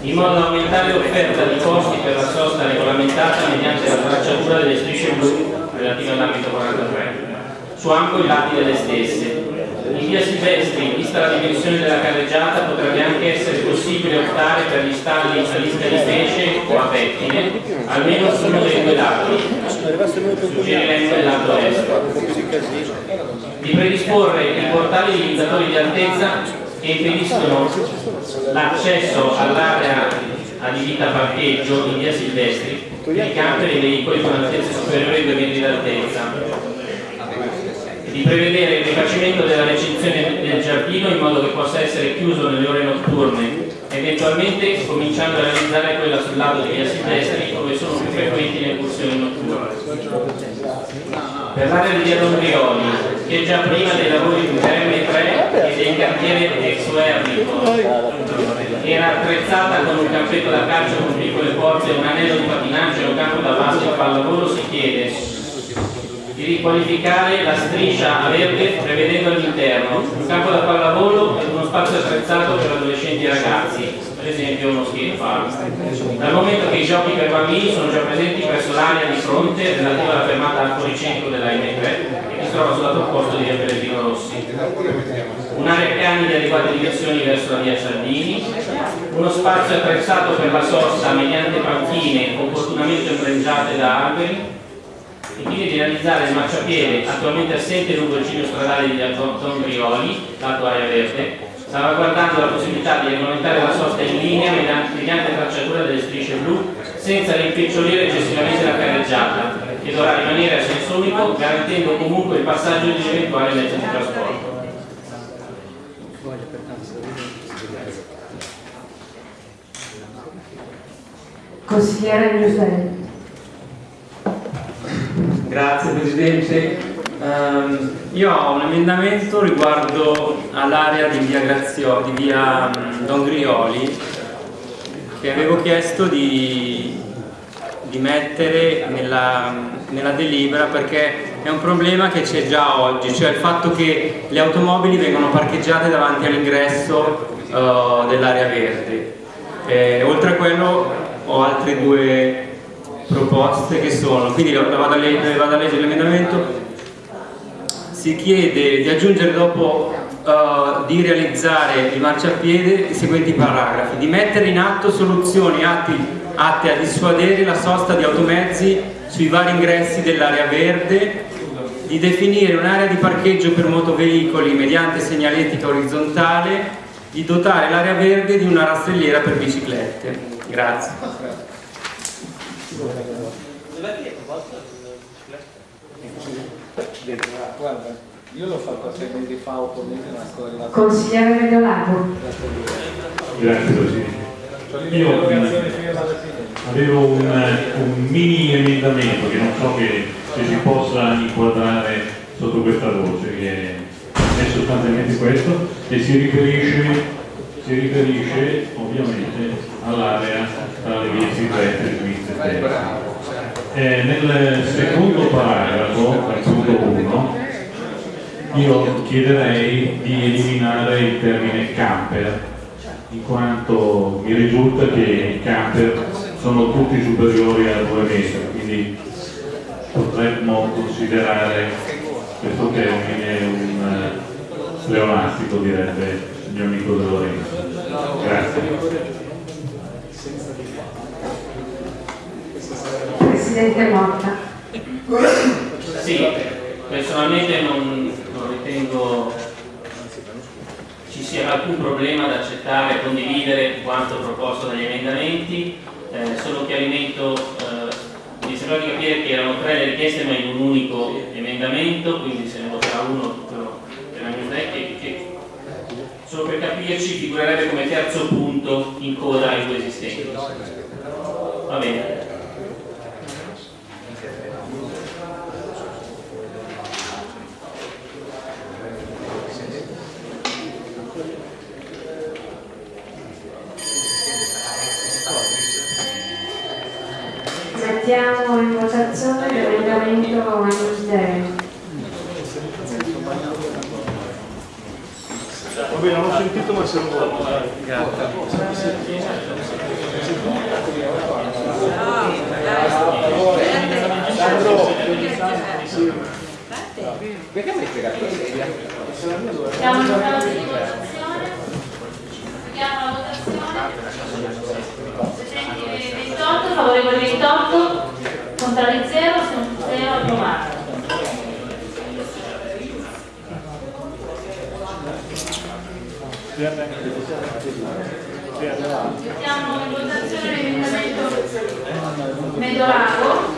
in modo da aumentare l'offerta di posti per la sosta regolamentata mediante la tracciatura delle strisce blu relative all'ambito 43, su ambo i lati delle stesse. In via Silvestri, vista la dimensione della carreggiata, potrebbe anche essere possibile optare per gli stalli a lista di pesce o a pettine, almeno su uno dei due lati, suggerimento del lato est. Di predisporre i portali limitatori di altezza che impediscono l'accesso all'area adibita a parcheggio in via Silvestri dei camper e dei veicoli con altezze superiori ai 2 metri d'altezza di prevedere il rifacimento della recinzione del giardino in modo che possa essere chiuso nelle ore notturne, eventualmente cominciando a realizzare quella sul lato di via Silvestri dove sono più frequenti le incursioni notturne. Per l'area di via Dombrioli, che già prima dei lavori di RM3 e del cantiere ex era attrezzata con un campetto da calcio con piccole porte, un anello di pattinaggio e un campo da basket pallavolo, si chiede di riqualificare la striscia a verde prevedendo all'interno un campo da pallavolo e uno spazio attrezzato per adolescenti e ragazzi, per esempio uno skate park. Dal momento che i giochi per bambini sono già presenti presso l'area di fronte relativa alla fermata al fuoricentro della M3 e che si trova sul lato opposto di via Pellegrino Rossi. Un'area cani di adeguate dimensioni verso la via Cialdini, uno spazio attrezzato per la sosta mediante panchine opportunamente ombreggiate da alberi, e quindi di realizzare il marciapiede attualmente assente lungo il ciglio stradale di Anton Brioli, lato area verde, salvaguardando la possibilità di regolamentare la sosta in linea mediante tracciatura delle strisce blu senza rimpicciolire eccessivamente la carreggiata, che dovrà rimanere a senso unico garantendo comunque il passaggio di eventuali mezzi di trasporto. Consigliere Giuseppe. Grazie Presidente. Ehm, io ho un emendamento riguardo all'area di via, Grazio, di via mm, Don Grioli che avevo chiesto di, di mettere nella, nella delibera perché è un problema che c'è già oggi, cioè il fatto che le automobili vengono parcheggiate davanti all'ingresso uh, dell'area verde. Eh, oltre a quello ho altre due proposte che sono, quindi vado a, leggere, vado a leggere l'emendamento, si chiede di aggiungere dopo uh, di realizzare il marciapiede i seguenti paragrafi, di mettere in atto soluzioni atti, atte a dissuadere la sosta di automezzi sui vari ingressi dell'area verde, di definire un'area di parcheggio per motoveicoli mediante segnaletica orizzontale, di dotare l'area verde di una rastrelliera per biciclette. Grazie. Guarda, io l'ho fatto sei mesi fa opponente una scuola Consigliere Mediolago. Grazie Presidente. Io avevo un, un mini emendamento che non so che, se si possa inquadrare sotto questa voce, che è sostanzialmente questo, e si riferisce, si riferisce ovviamente all'area tra le vie e Svizzera stesse. Eh, nel secondo paragrafo, al punto 1, io chiederei di eliminare il termine camper, in quanto mi risulta che i camper sono tutti superiori a 2 metri, quindi potremmo considerare questo termine un uh, pleonastico, direbbe il mio amico De Lorenzo. Grazie. Presidente Morta. Sì, personalmente non, non ritengo ci sia alcun problema ad accettare e condividere quanto proposto dagli emendamenti, eh, solo chiarimento, eh, mi sembra di capire che erano tre le richieste ma in un unico emendamento, quindi se ne voterà uno tutto che, che solo per capirci figurerebbe come terzo punto in coda ai due esistenti. Va bene. Votazione l'emendamento Anusdeo. Va bene, non ho sentito ma se lo voto. Perché mi hai spiegato la sedia? Siamo in votazione. Chiamo la votazione. Presenti 28, favorevoli 28, contrari 0, assenti 0, approvato. Mettiamo in votazione l'emendamento Medolago.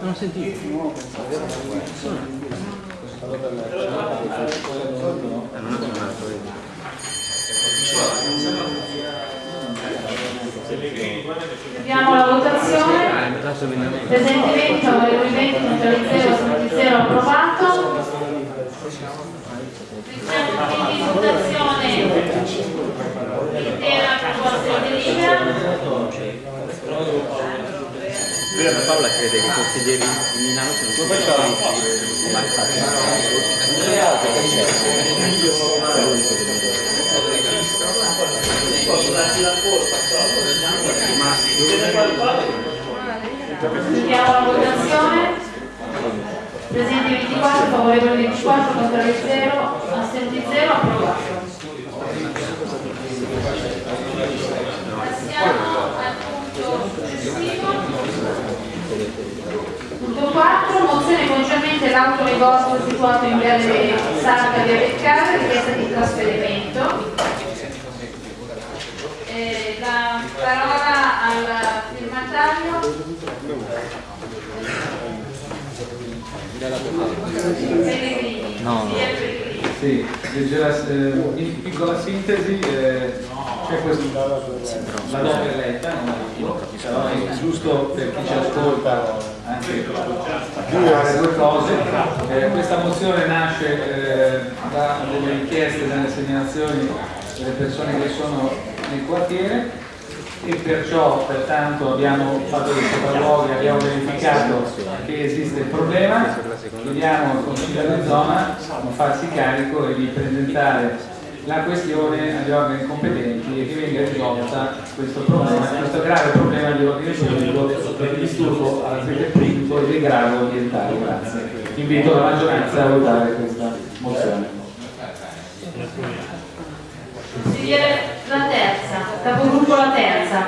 Non ho sentito. Chiudiamo la votazione. Presente 20, favorevoli 20, contrari 0, assenti 0, approvato. Quindi in votazione l'intera proposta di delibera. Paola crede che i consiglieri di Milano siano tutti ma Chiudiamo la votazione. Presente 24, favorevoli 24, contrari 0, assenti 0, approvato. Passiamo al punto successivo. Punto 4, mozione concernente l'autonegozio situato in Viale Sarca via Beccare, richiesta di trasferimento. Eh, la parola al firmatario. No, Sì, leggera, eh, in piccola sintesi, eh, c'è questa la doppia letta, però è giusto per chi ci ascolta anche fare due cose. Eh, questa mozione nasce eh, da delle richieste, dalle segnalazioni delle persone che sono nel quartiere e perciò pertanto abbiamo fatto dei sopralluoghi, abbiamo verificato che esiste il problema, chiediamo al Consiglio di zona di farsi carico e di presentare la questione agli organi competenti e che venga risolta questo problema, questo grave problema di ordine pubblico e di disturbo all'aspetto pubblico e di grave ambientale. Grazie. Invito la maggioranza a votare questa mozione. Consigliere la terza, capogruppo la terza.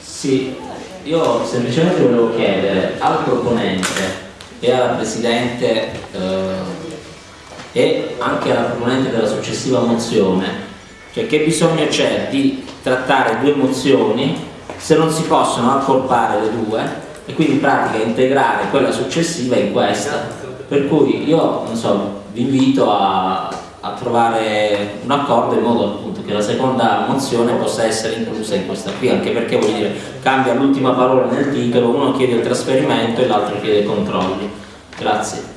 Sì, io semplicemente volevo chiedere al proponente e alla Presidente eh, e anche alla proponente della successiva mozione cioè che bisogno c'è di trattare due mozioni se non si possono accorpare le due e quindi in pratica integrare quella successiva in questa per cui io non so, vi invito a, a trovare un accordo in modo appunto che la seconda mozione possa essere inclusa in questa qui anche perché voglio dire cambia l'ultima parola nel titolo uno chiede il trasferimento e l'altro chiede i controlli grazie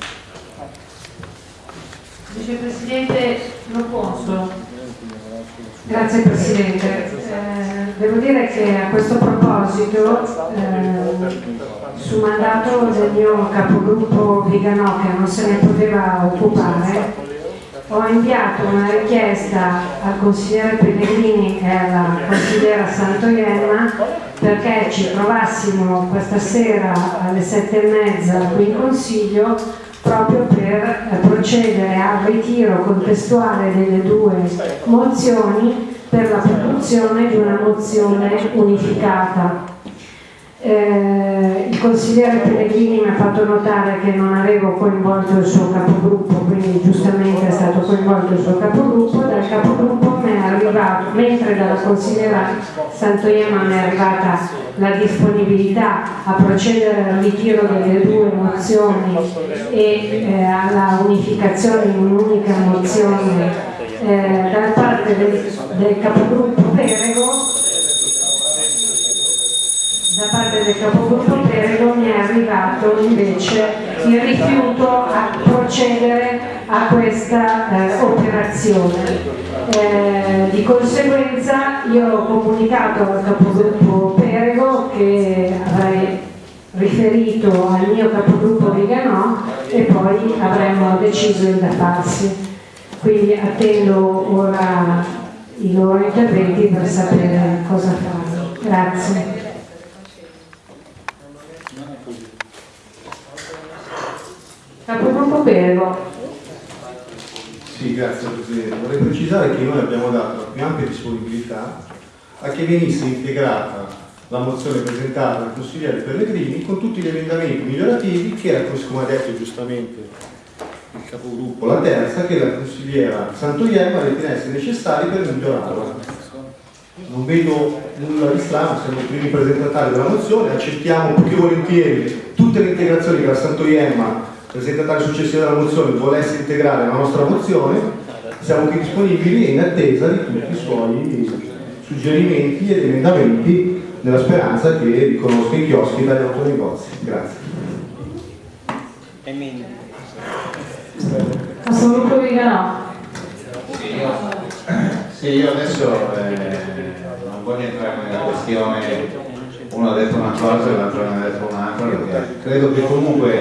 Vicepresidente Loponso. Grazie Presidente. Eh, devo dire che a questo proposito, eh, su mandato del mio capogruppo Viganò che non se ne poteva occupare, ho inviato una richiesta al consigliere Pellegrini e alla consigliera Santoienna perché ci trovassimo questa sera alle sette e mezza qui in Consiglio proprio per eh, procedere al ritiro contestuale delle due mozioni per la produzione di una mozione unificata. Eh, il consigliere Pellegrini mi ha fatto notare che non avevo coinvolto il suo capogruppo, quindi giustamente è stato coinvolto il suo capogruppo, dal capogruppo mi è arrivato, mentre dalla consigliera Santoiema mi è arrivata la disponibilità a procedere al ritiro delle due mozioni e eh, alla unificazione in un'unica mozione eh, da parte del, del capogruppo Perego da parte del capogruppo Perego mi è arrivato invece il rifiuto a procedere a questa eh, operazione. Eh, di conseguenza io ho comunicato al capogruppo Perego che avrei riferito al mio capogruppo Viganò e poi avremmo deciso da farsi. Quindi attendo ora i loro interventi per sapere cosa fare. Grazie. Capogruppo Perego. Sì, grazie Presidente. Vorrei precisare che noi abbiamo dato la più ampia disponibilità a che venisse integrata la mozione presentata dal consigliere Pellegrini con tutti gli emendamenti migliorativi che era, come ha detto giustamente il capogruppo, la terza, che la consigliera Santoiemma ritenesse necessari per migliorarla. Non vedo nulla di strano, siamo i primi presentatari della mozione, accettiamo più che volentieri tutte le integrazioni che la Santoiemma presentatario successivo della mozione volesse integrare la nostra mozione, siamo qui disponibili in attesa di tutti i suoi suggerimenti ed emendamenti nella speranza che riconosca i chioschi dagli autonegozi. Grazie. Sì, io adesso eh, non voglio entrare nella questione uno ha detto una cosa e l'altro ne ha detto un'altra perché credo che comunque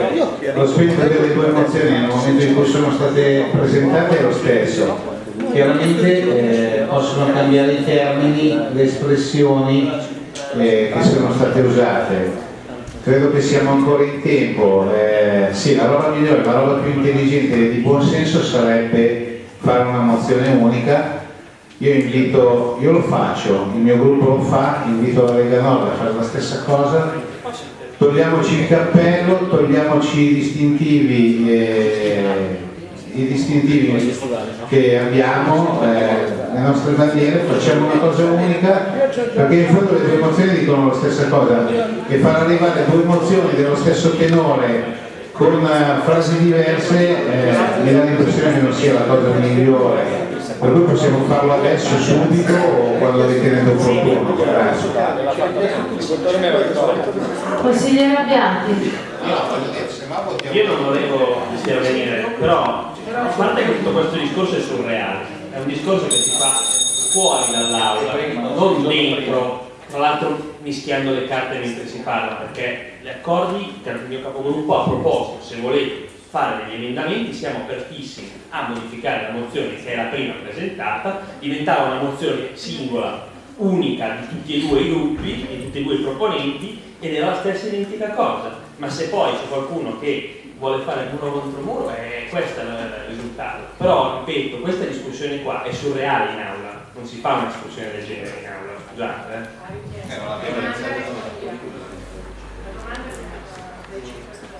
lo spirito delle due mozioni nel momento in cui sono state presentate è lo stesso. Chiaramente eh, possono cambiare i termini le espressioni eh, che sono state usate. Credo che siamo ancora in tempo eh, sì, la roba migliore, la roba più intelligente e di buon senso sarebbe fare una mozione unica io invito, io lo faccio, il mio gruppo lo fa, invito la Lega Nord a fare la stessa cosa, togliamoci il cappello, togliamoci i distintivi, eh, i distintivi che abbiamo, eh, le nostre bandiere, facciamo una cosa unica, perché in fondo le due emozioni dicono la stessa cosa, che far arrivare due emozioni dello stesso tenore con frasi diverse eh, mi dà l'impressione che non sia la cosa migliore. Per cui possiamo farlo adesso, subito o quando ritenete opportuno. Grazie. Consigliere Abbiati. Io non volevo intervenire, però a parte che tutto questo discorso è surreale, è un discorso che si fa fuori dall'aula, non dentro, tra l'altro mischiando le carte mentre si parla, perché gli accordi che il mio capogruppo ha proposto, se volete fare degli emendamenti siamo apertissimi a modificare la mozione che era prima presentata, diventava una mozione singola, unica di tutti e due i gruppi, di tutti e due i proponenti ed era la stessa identica cosa, ma se poi c'è qualcuno che vuole fare muro contro muro, è questo è il risultato. Però, ripeto, questa discussione qua è surreale in aula, non si fa una discussione del genere in aula, scusate. Eh.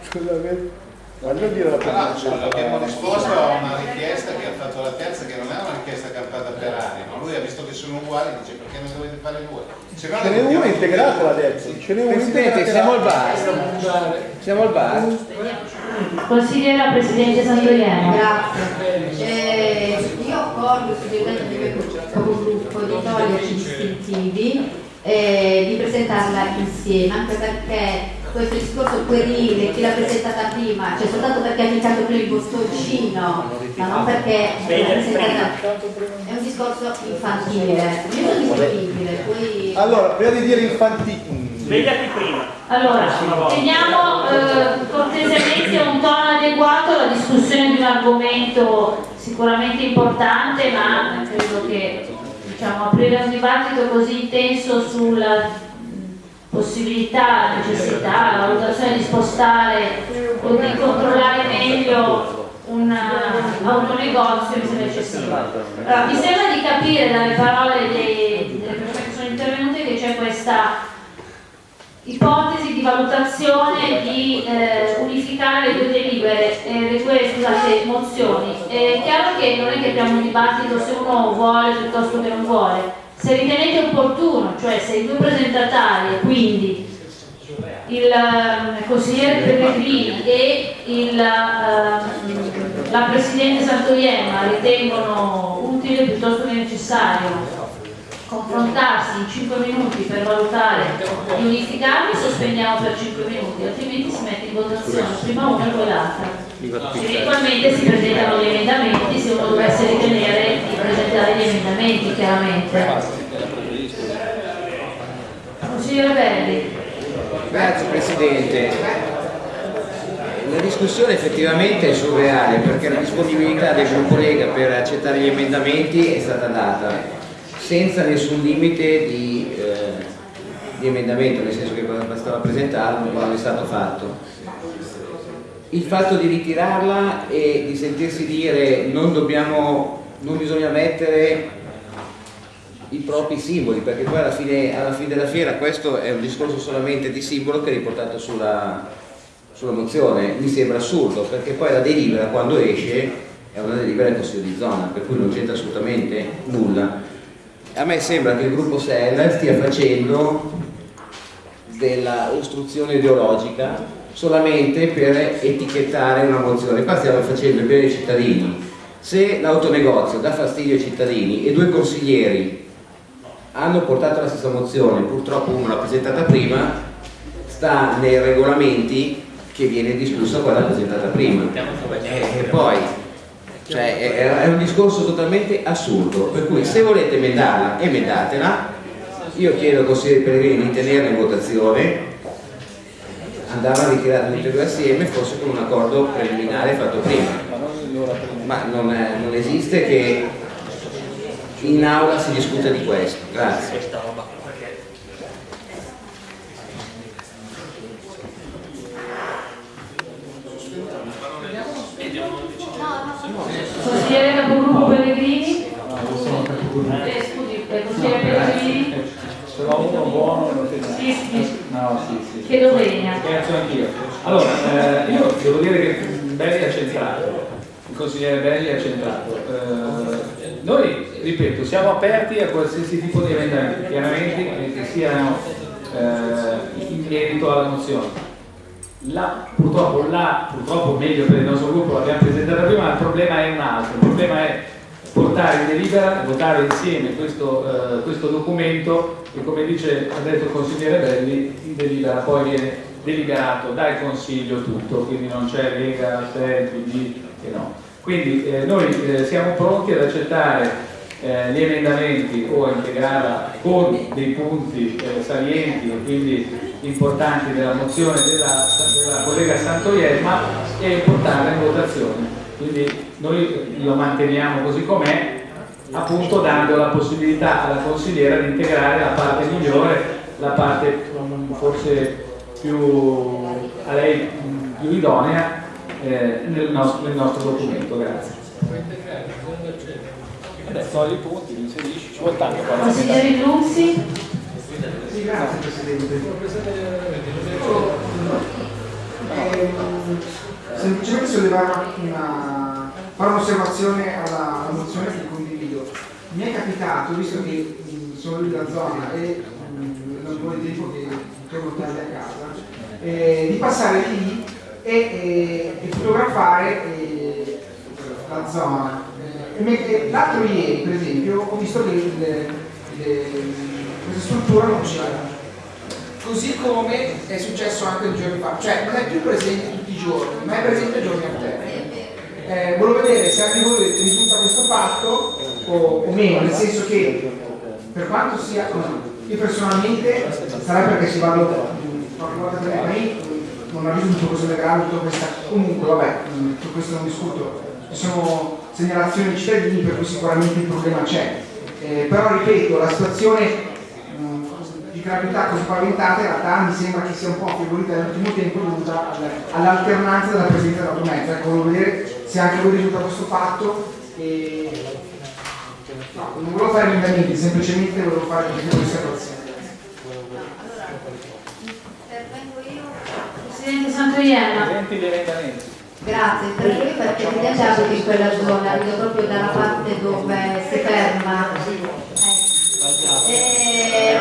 Scusami. Ma non dire la Però abbiamo risposto a una richiesta che ha fatto la terza, che non è una richiesta campata per aria, ma lui ha visto che sono uguali e dice perché ne dovete fare due? Se no Ce n'è una integrata l'ha detto. Ce n'è una Presidente, siamo al bar. Siamo al bar. Consigliera Presidente Santoriano. Grazie. Eh, io accordo il suggerimento mio capogruppo di toglierci distintivi e di presentarla insieme, anche perché questo discorso puerile, chi l'ha presentata prima, cioè soltanto perché ha cliccato prima il bottoncino, ma non perché l'ha presentata. È un discorso infantile, io sono disponibile, poi Allora, prima di dire infantile. Svegliati prima. Allora, teniamo eh, cortesemente un tono adeguato alla discussione di un argomento sicuramente importante, ma credo che diciamo, aprire un dibattito così intenso sulla possibilità, necessità, valutazione di spostare o di controllare meglio un eh, autonegozio mi sembra eccessivo. Allora, mi sembra di capire dalle parole dei- delle persone che sono intervenute che c'è questa ipotesi di valutazione di eh, unificare le due delibere, eh, le due scusate, mozioni. È chiaro che non è che abbiamo un dibattito se uno vuole piuttosto che non vuole. Se ritenete opportuno, cioè se i due presentatari, quindi il eh, consigliere Pellegrini e il, eh, la Presidente Santoiemma ritengono utile piuttosto che necessario confrontarsi in 5 minuti per valutare di unificarli, sospendiamo per 5 minuti, altrimenti si mette in votazione prima una e poi l'altra. Eventualmente si presentano gli emendamenti se uno dovesse ritenere presentare gli emendamenti, chiaramente. Consigliere Belli. Grazie Presidente. La discussione effettivamente è surreale perché la disponibilità del gruppo Lega per accettare gli emendamenti è stata data senza nessun limite di, eh, di emendamento, nel senso che bastava presentarlo, non è stato fatto. Il fatto di ritirarla e di sentirsi dire non, dobbiamo, non bisogna mettere i propri simboli, perché poi alla fine, alla fine della fiera questo è un discorso solamente di simbolo che è riportato sulla, sulla mozione, mi sembra assurdo, perché poi la delibera quando esce è una delibera del Consiglio di zona, per cui non c'entra assolutamente nulla. A me sembra che il gruppo SEL stia facendo della ostruzione ideologica solamente per etichettare una mozione. Qua stiamo facendo il bene ai cittadini. Se l'autonegozio dà fastidio ai cittadini e due consiglieri hanno portato la stessa mozione, purtroppo uno l'ha presentata prima, sta nei regolamenti che viene discussa quella presentata prima. E, poi cioè, è, un discorso totalmente assurdo, per cui se volete emendarla, emendatela, io chiedo al consigliere Pellegrini di tenerla in votazione, andare a ritirare tutte e due assieme, forse con un accordo preliminare fatto prima. Ma non, è- non esiste che in aula si discuta di questo. Grazie. Consigliere Capogruppo Pellegrini? Eh, scusi, eh, consigliere Pellegrini? Se uno buono non ti Sì, sì. No, sì, sì. Chiedo venia. Scherzo anch'io. Allora, eh, io devo dire che Belli ha centrato, il consigliere Belli ha centrato. Eh, noi, ripeto, siamo aperti a qualsiasi tipo di emendamenti, chiaramente che siano eh, in merito alla mozione. La, purtroppo, la, purtroppo meglio per il nostro gruppo l'abbiamo presentata prima, il problema è un altro, il problema è portare in delibera, votare insieme questo, eh, questo documento e come dice, ha detto il consigliere Belli, in delibera poi viene deliberato dal consiglio tutto, quindi non c'è Lega, SEL, PD e no. Quindi eh, noi eh, siamo pronti ad accettare eh, gli emendamenti o a integrarla con dei punti eh, salienti e quindi importanti della mozione della, della collega Santoielma e portarla in votazione. Quindi noi lo manteniamo così com'è, appunto dando la possibilità alla consigliera di integrare la parte migliore, la parte mm, forse più a lei mm, più idonea eh, nel, nostro, nel nostro documento. Grazie. Adesso i punti, li inserisci, ci vuole tanto qua. Consigliere Luzi? Sì, grazie Presidente. Ehm, semplicemente sollevare una, fare un'osservazione alla, alla mozione che condivido. Mi è capitato, visto che mh, sono lì della zona e mh, da un po' di tempo che torno tardi a casa, eh, di passare lì e, e, e fotografare eh, la zona. Eh, L'altro ieri, per esempio, ho visto che questa struttura non c'era. Così come è successo anche due giorni fa, cioè non è più presente tutti i giorni, ma è presente giorni alterni. Eh, volevo vedere se anche voi risulta questo fatto o, o meno, nel senso che per quanto sia io personalmente sarà perché si vado qualche volta per non ho risultato così grave tutta questa comunque vabbè su questo non discuto ci sono segnalazioni dei cittadini per cui sicuramente il problema c'è. Eh, però ripeto la situazione mh, di gravità così paventata in realtà mi sembra che sia un po' affievolita nell'ultimo tempo dovuta all'alternanza della presenza della tua mezza ecco volevo vedere se anche voi risulta questo fatto e no, non volevo fare emendamenti semplicemente volevo fare queste osservazioni Presidente Santoiella. Presenti gli emendamenti. Grazie, per lui perché evidenziato che in quella zona, vedo proprio dalla parte dove si ferma. E, e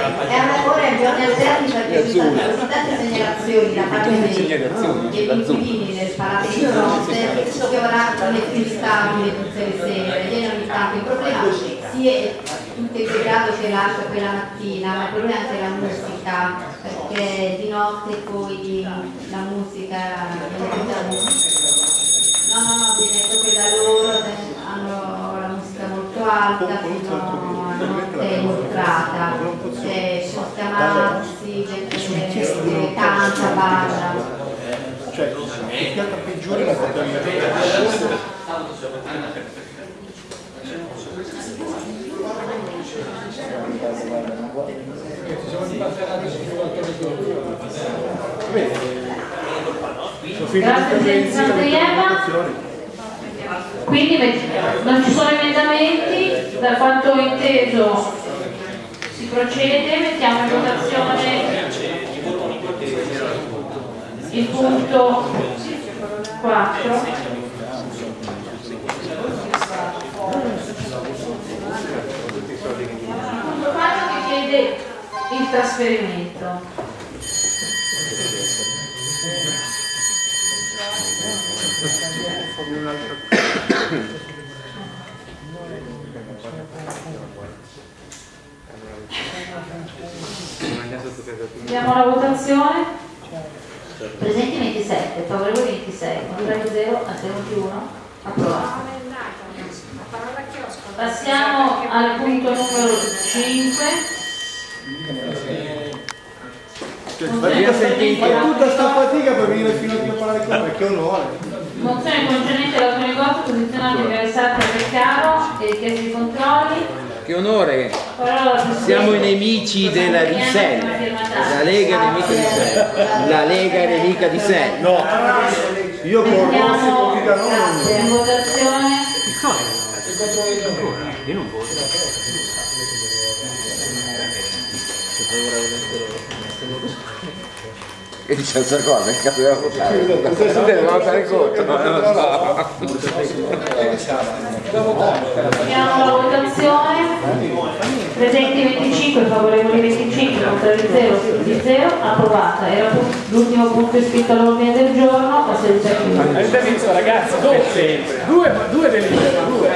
ora è giorni alterni perché ci sono state così tante segnalazioni da parte dei, dei inquilini del palazzo di fronte che ora non è più stabile tutte le sere, viene ogni tanto il è tutto il degrado che lascia quella mattina, ma per lui anche la musica, perché di notte poi la musica No, no, no, viene proprio da loro, hanno la musica molto alta, fino a notte inoltrata, cioè, sono chiamazzi, gente canta, balla. Cioè, che pianta peggiore la potrebbe Grazie Santriema. Quindi non ci sono emendamenti, da quanto ho inteso si procede, mettiamo in votazione il punto 4. Punto 4 che chiede il trasferimento. Diamo la votazione. Presenti 27, favorevoli 26, contrari 0, astenuti 1, approvato. Passiamo al punto numero 5. Abbiamo sentito tutta sta fatica per venire fino a qui a parlare con me, che onore. Mozione concernente la negozio posizionata interessata al caro e richieste di controlli. Che onore! Siamo i nemici della di sé. La Lega è nemica di sé. La Lega è nemica di sé. No, io corro, si Mettiamo politica no. grazie, in votazione. Io non voto. E dice questa cosa, in caso della votare. Dobbiamo votare contro, non lo Chiamo la votazione. Presenti 25, favorevoli 25, contrari 0, di 0, approvata. Era l'ultimo punto iscritto all'ordine del giorno, la seduta è chiusa. Avete visto ragazzi? Due, due delibere, due.